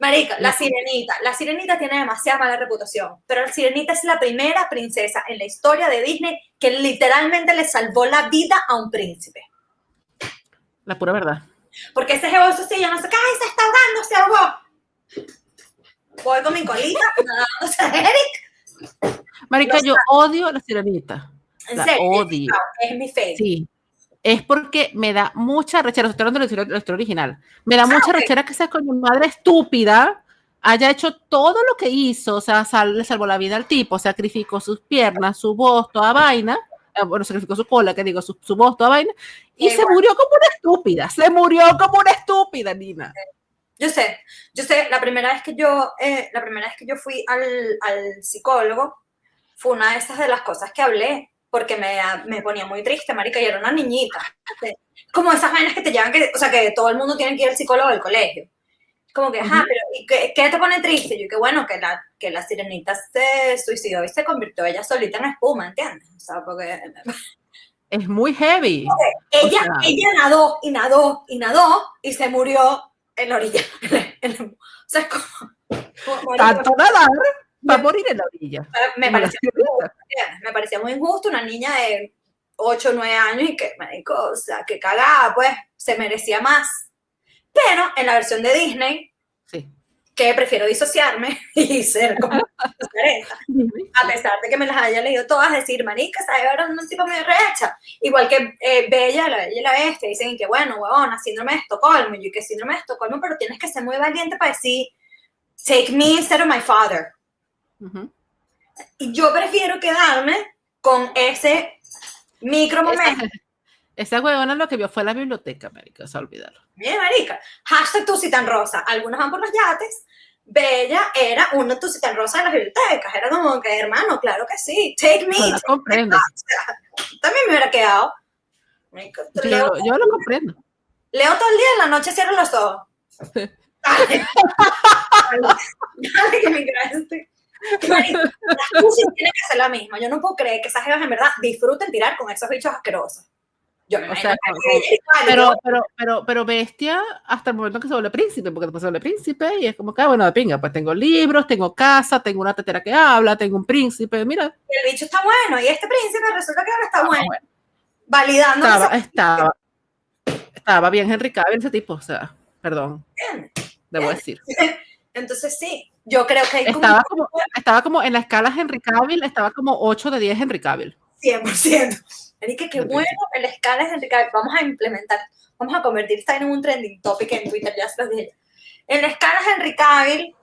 Marica, la sirenita. La sirenita tiene demasiada mala reputación, pero la sirenita es la primera princesa en la historia de Disney que literalmente le salvó la vida a un príncipe. La pura verdad. Porque ese jevoso sí, ya no sé qué, ¡ay, se está ahogando, se ahogó! Voy con mi colita, nadándose Eric. Marica, yo odio a la sirenita. ¿En la serio? odio. Es mi fe. Sí, es porque me da mucha rechera, estoy hablando de la historia original, me da ah, mucha rechera que esa coño madre estúpida haya hecho todo lo que hizo, o sea, le salvó la vida al tipo, sacrificó sus piernas, su voz, toda vaina, eh, bueno, sacrificó su cola, que digo, su, voz, toda vaina, y se murió como una estúpida, se murió como una estúpida, Nina. Yo sé, yo sé, la primera vez que yo, eh, la primera vez que yo fui al, al psicólogo, fue una de esas de las cosas que hablé, porque me, me, ponía muy triste, marica, y era una niñita. Como esas vainas que te llevan, que, o sea, que todo el mundo tiene que ir al psicólogo del colegio. Como que, ajá, pero ¿y qué, qué, te pone triste? Yo, que bueno, que la, que la sirenita se suicidó y se convirtió ella solita en espuma, ¿entiendes? O sea, porque... Es muy heavy. ella, ella nadó y nadó y nadó y se murió en la orilla. o sea, es como... Tanto nadar va a morir en la orilla. Me parecía, muy injusto, me parecía muy injusto una niña de 8 o 9 años y que, marico, o sea, que cagada, pues, se merecía más. Pero en la versión de Disney, sí. que prefiero disociarme y ser como a pesar de que me las haya leído todas, decir, marica, ¿sabes? Ahora un tipo muy recha. Igual que eh, Bella, la Bella y la Bestia, dicen que, bueno, huevona, síndrome de Estocolmo, y que síndrome de Estocolmo, pero tienes que ser muy valiente para decir, take me instead of my father. Yo prefiero quedarme con ese micro momento. Esa, huevona lo que vio fue la biblioteca, América, se olvidarlo. Bien, marica. Hashtag tan rosa. Algunos van por los yates. Bella era una tan rosa de las bibliotecas. Era como que, hermano, claro que sí. Take me. Comprendo. también me hubiera quedado. yo, lo comprendo. Leo todo el día, en la noche cierro los ojos. Dale. Dale, que me este. La música tiene que ser la misma. Yo no puedo creer que esas jevas en verdad disfruten tirar con esos bichos asquerosos. Yo me o sea, pero, pero, pero, pero bestia hasta el momento que se vuelve príncipe, porque después se vuelve príncipe y es como que, ah, bueno, de pinga, pues tengo libros, tengo casa, tengo una tetera que habla, tengo un príncipe, mira. el bicho está bueno y este príncipe resulta que ahora está bueno. Validando. Estaba, estaba, estaba bien Henry Cavill ese tipo, o sea, perdón. debo decir. Entonces sí, yo creo que estaba, como, estaba como en la escala Henry Cavill, estaba como 8 de 10 Henry Cavill. 100%. Erika, qué bueno el escala de Henry Cavill. Vamos a implementar, vamos a convertir esta en un trending topic en Twitter, ya se los dije. El escala de Henry Cavill,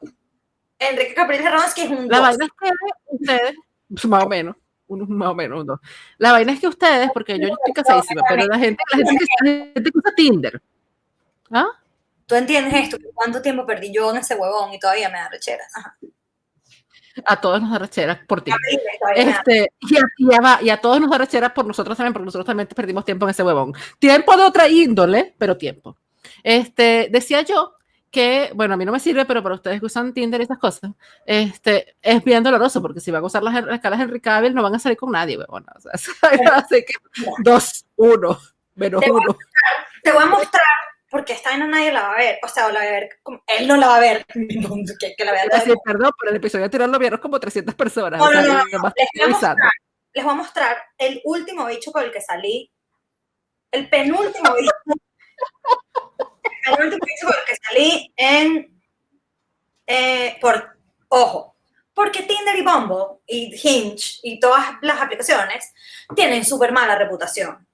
Enrique Capriles que es un La vaina es que ustedes, más o menos, uno más o menos, un dos. La vaina es que ustedes, porque yo estoy casadísima, pero la gente, la gente, que, la gente que usa Tinder, ¿ah? ¿Tú entiendes esto? ¿Cuánto tiempo perdí yo en ese huevón y todavía me da rechera? A todos nos da rechera por ti. Este, y, a, y, a, todos nos da rechera por nosotros también, porque nosotros también perdimos tiempo en ese huevón. Tiempo de otra índole, pero tiempo. Este, decía yo que, bueno, a mí no me sirve, pero para ustedes que usan Tinder y esas cosas, este, es bien doloroso, porque si van a usar las, escalas Henry Cavill, no van a salir con nadie, huevón. O sea, así que dos, uno, menos uno. te voy a mostrar porque esta vaina nadie la va a ver, o sea, la va a ver, él no la va a ver, que, que la vea. Sí, perdón, pero el episodio anterior lo vieron como 300 personas. No, no, no, les, voy a mostrar, les voy a mostrar el último bicho con el que salí, el penúltimo bicho, el último bicho con el que salí en, eh, por, ojo, porque Tinder y Bumble y Hinge y todas las aplicaciones tienen súper mala reputación.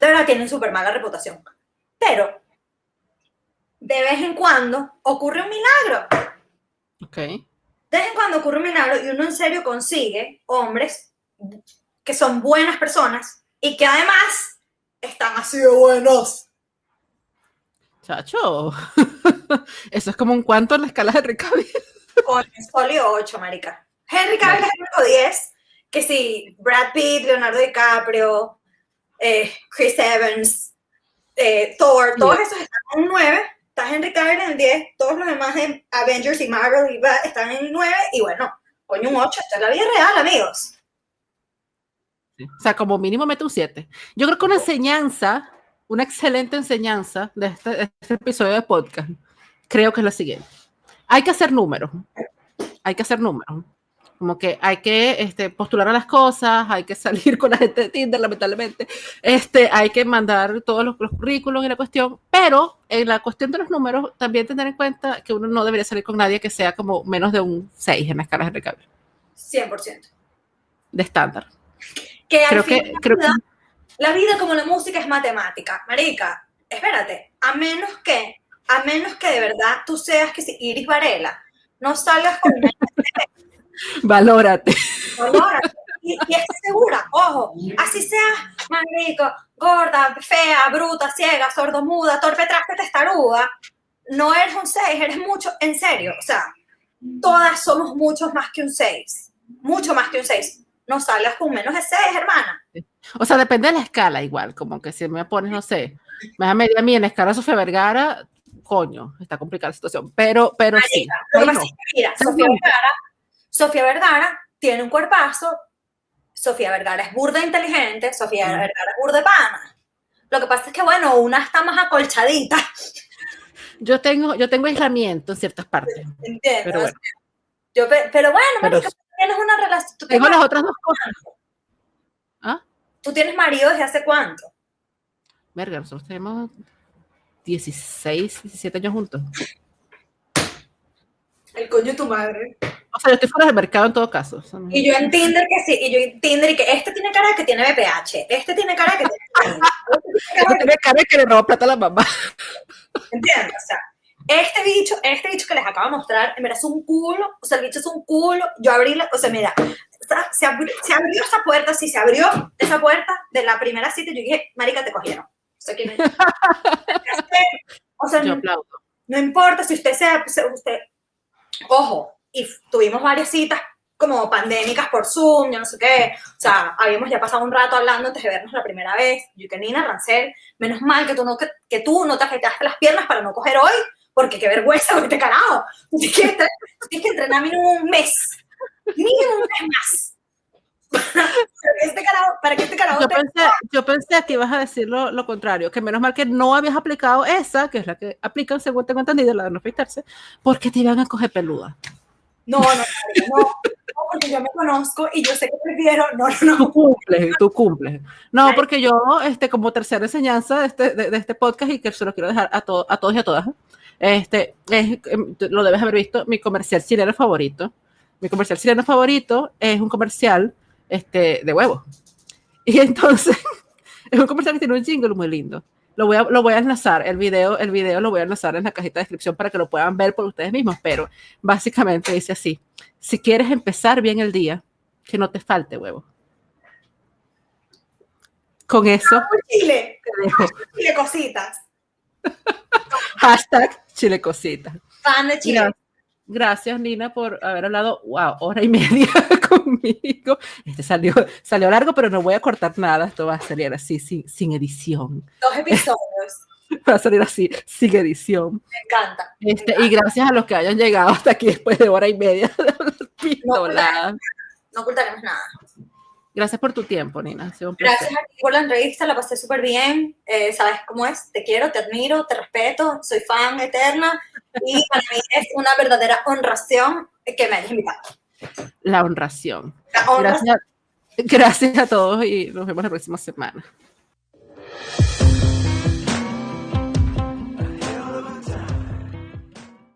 De verdad tienen súper mala reputación. Pero de vez en cuando ocurre un milagro. Ok. De vez en cuando ocurre un milagro y uno en serio consigue hombres que son buenas personas y que además están así de buenos. Chacho, eso es como un cuanto en la escala de Henry Cavill. Con folio 8, marica. Henry Cavill es el número 10, que sí, Brad Pitt, Leonardo DiCaprio, eh, Chris Evans, eh, Thor, todos esos están en un 9 está Henry Cavill en el 10, todos los demás en Avengers y Marvel están en el 9, y bueno, coño, un 8, esta es la vida real, amigos. O sea, como mínimo mete un 7. Yo creo que una enseñanza, una excelente enseñanza de este, de este episodio de podcast, creo que es la siguiente. Hay que hacer números. Hay que hacer números. Como que hay que este, postular a las cosas, hay que salir con la gente de Tinder, lamentablemente, este, hay que mandar todos los, currículos y la cuestión, pero en la cuestión de los números, también tener en cuenta que uno no debería salir con nadie que sea como menos de un 6 en la escala de recambio. 100%. De estándar. Que creo que, creo la, vida, la vida como la música es matemática. Marica, espérate, a menos que, a menos que de verdad tú seas que si Iris Varela, no salgas con Valórate. Valórate. Y, y segura, ojo, así sea marico, gorda, fea, bruta, ciega, sordomuda, torpe, traspe, testaruda, no eres un 6, eres mucho, en serio, o sea, todas somos muchos más que un 6, mucho más que un 6. No salgas con menos de 6, hermana. O sea, depende de la escala igual, como que si me pones, no sé, me da media a mí en escala Sofía Vergara, coño, está complicada la situación, pero, pero sí. mira, Sofía Vergara Sofía Vergara tiene un cuerpazo, Sofía Vergara es burda inteligente, Sofía Vergara es burda pana. Lo que pasa es que, bueno, una está más acolchadita. Yo tengo, yo tengo aislamiento en ciertas partes. Entiendo. Pero bueno, yo, pero bueno tú tienes una relación. tengo las otras dos cosas. ¿Ah? ¿Tú tienes marido desde hace cuánto? Verga, nosotros tenemos 16, 17 años juntos. El coño de tu madre. O sea, yo estoy fuera del mercado en todo caso. Y yo en Tinder que sí, y yo en Tinder y que este tiene cara que tiene BPH, este tiene cara que tiene... este tiene cara de que le robó plata a la mamá. ¿Entiendes? O sea, este bicho, este bicho que les acabo de mostrar, verdad es un culo, o sea, el bicho es un culo, yo abrí la, o sea, mira, se abrió, se abrió esa puerta, sí, se abrió esa puerta de la primera cita, yo dije, marica, te cogieron. O sea, ¿quién es? o sea, no, no, importa si usted sea, usted, ojo, y tuvimos varias citas como pandémicas por Zoom, yo no sé qué, o sea, habíamos ya pasado un rato hablando antes de vernos la primera vez, yo que Nina Rancel, menos mal que tú no, que, que tú no te afectaste las piernas para no coger hoy, porque qué vergüenza, porque te carajo, tienes que, tienes que entrenar mínimo un mes, mínimo un mes más. para que este carajo, yo, pensé, yo pensé que ibas a decir lo, lo, contrario, que menos mal que no habías aplicado esa, que es la que aplican según tengo entendido, la de no afeitarse, porque te iban a coger peluda. No, no, no, no, porque yo me conozco y yo sé que prefiero, no, no, no. Tú cumples, tú cumples. No, porque yo, este, como tercera enseñanza de este, de, este podcast y que se lo quiero dejar a, to, a todos y a todas, este, es, em, lo debes haber visto, mi comercial chileno favorito. Mi comercial chileno favorito es un comercial este, de huevos. Y entonces, Es un comercial que tiene un jingle muy lindo. Lo voy, a, lo voy a enlazar, el video, el video lo voy a enlazar en la cajita de descripción para que lo puedan ver por ustedes mismos, pero básicamente dice así, si quieres empezar bien el día, que no te falte huevo. Con eso. Chile. Chile cositas. Hashtag Chile cositas. Fan de Chile. Gracias, Nina, por haber hablado, wow, hora y media conmigo. Este salió, salió largo, pero no voy a cortar nada. Esto va a salir así, sin, sin edición. Dos episodios. va a salir así, sin edición. Me encanta. Este, Y gracias a los que hayan llegado hasta aquí después de hora y media. no, no ocultaremos nada. Gracias por tu tiempo, Nina. Gracias a ti por la entrevista, la pasé súper bien. Eh, sabes cómo es, te quiero, te admiro, te respeto, soy fan eterna y para mí es una verdadera honración que me hayas invitado. La honración. Gracias, gracias a todos y nos vemos la próxima semana.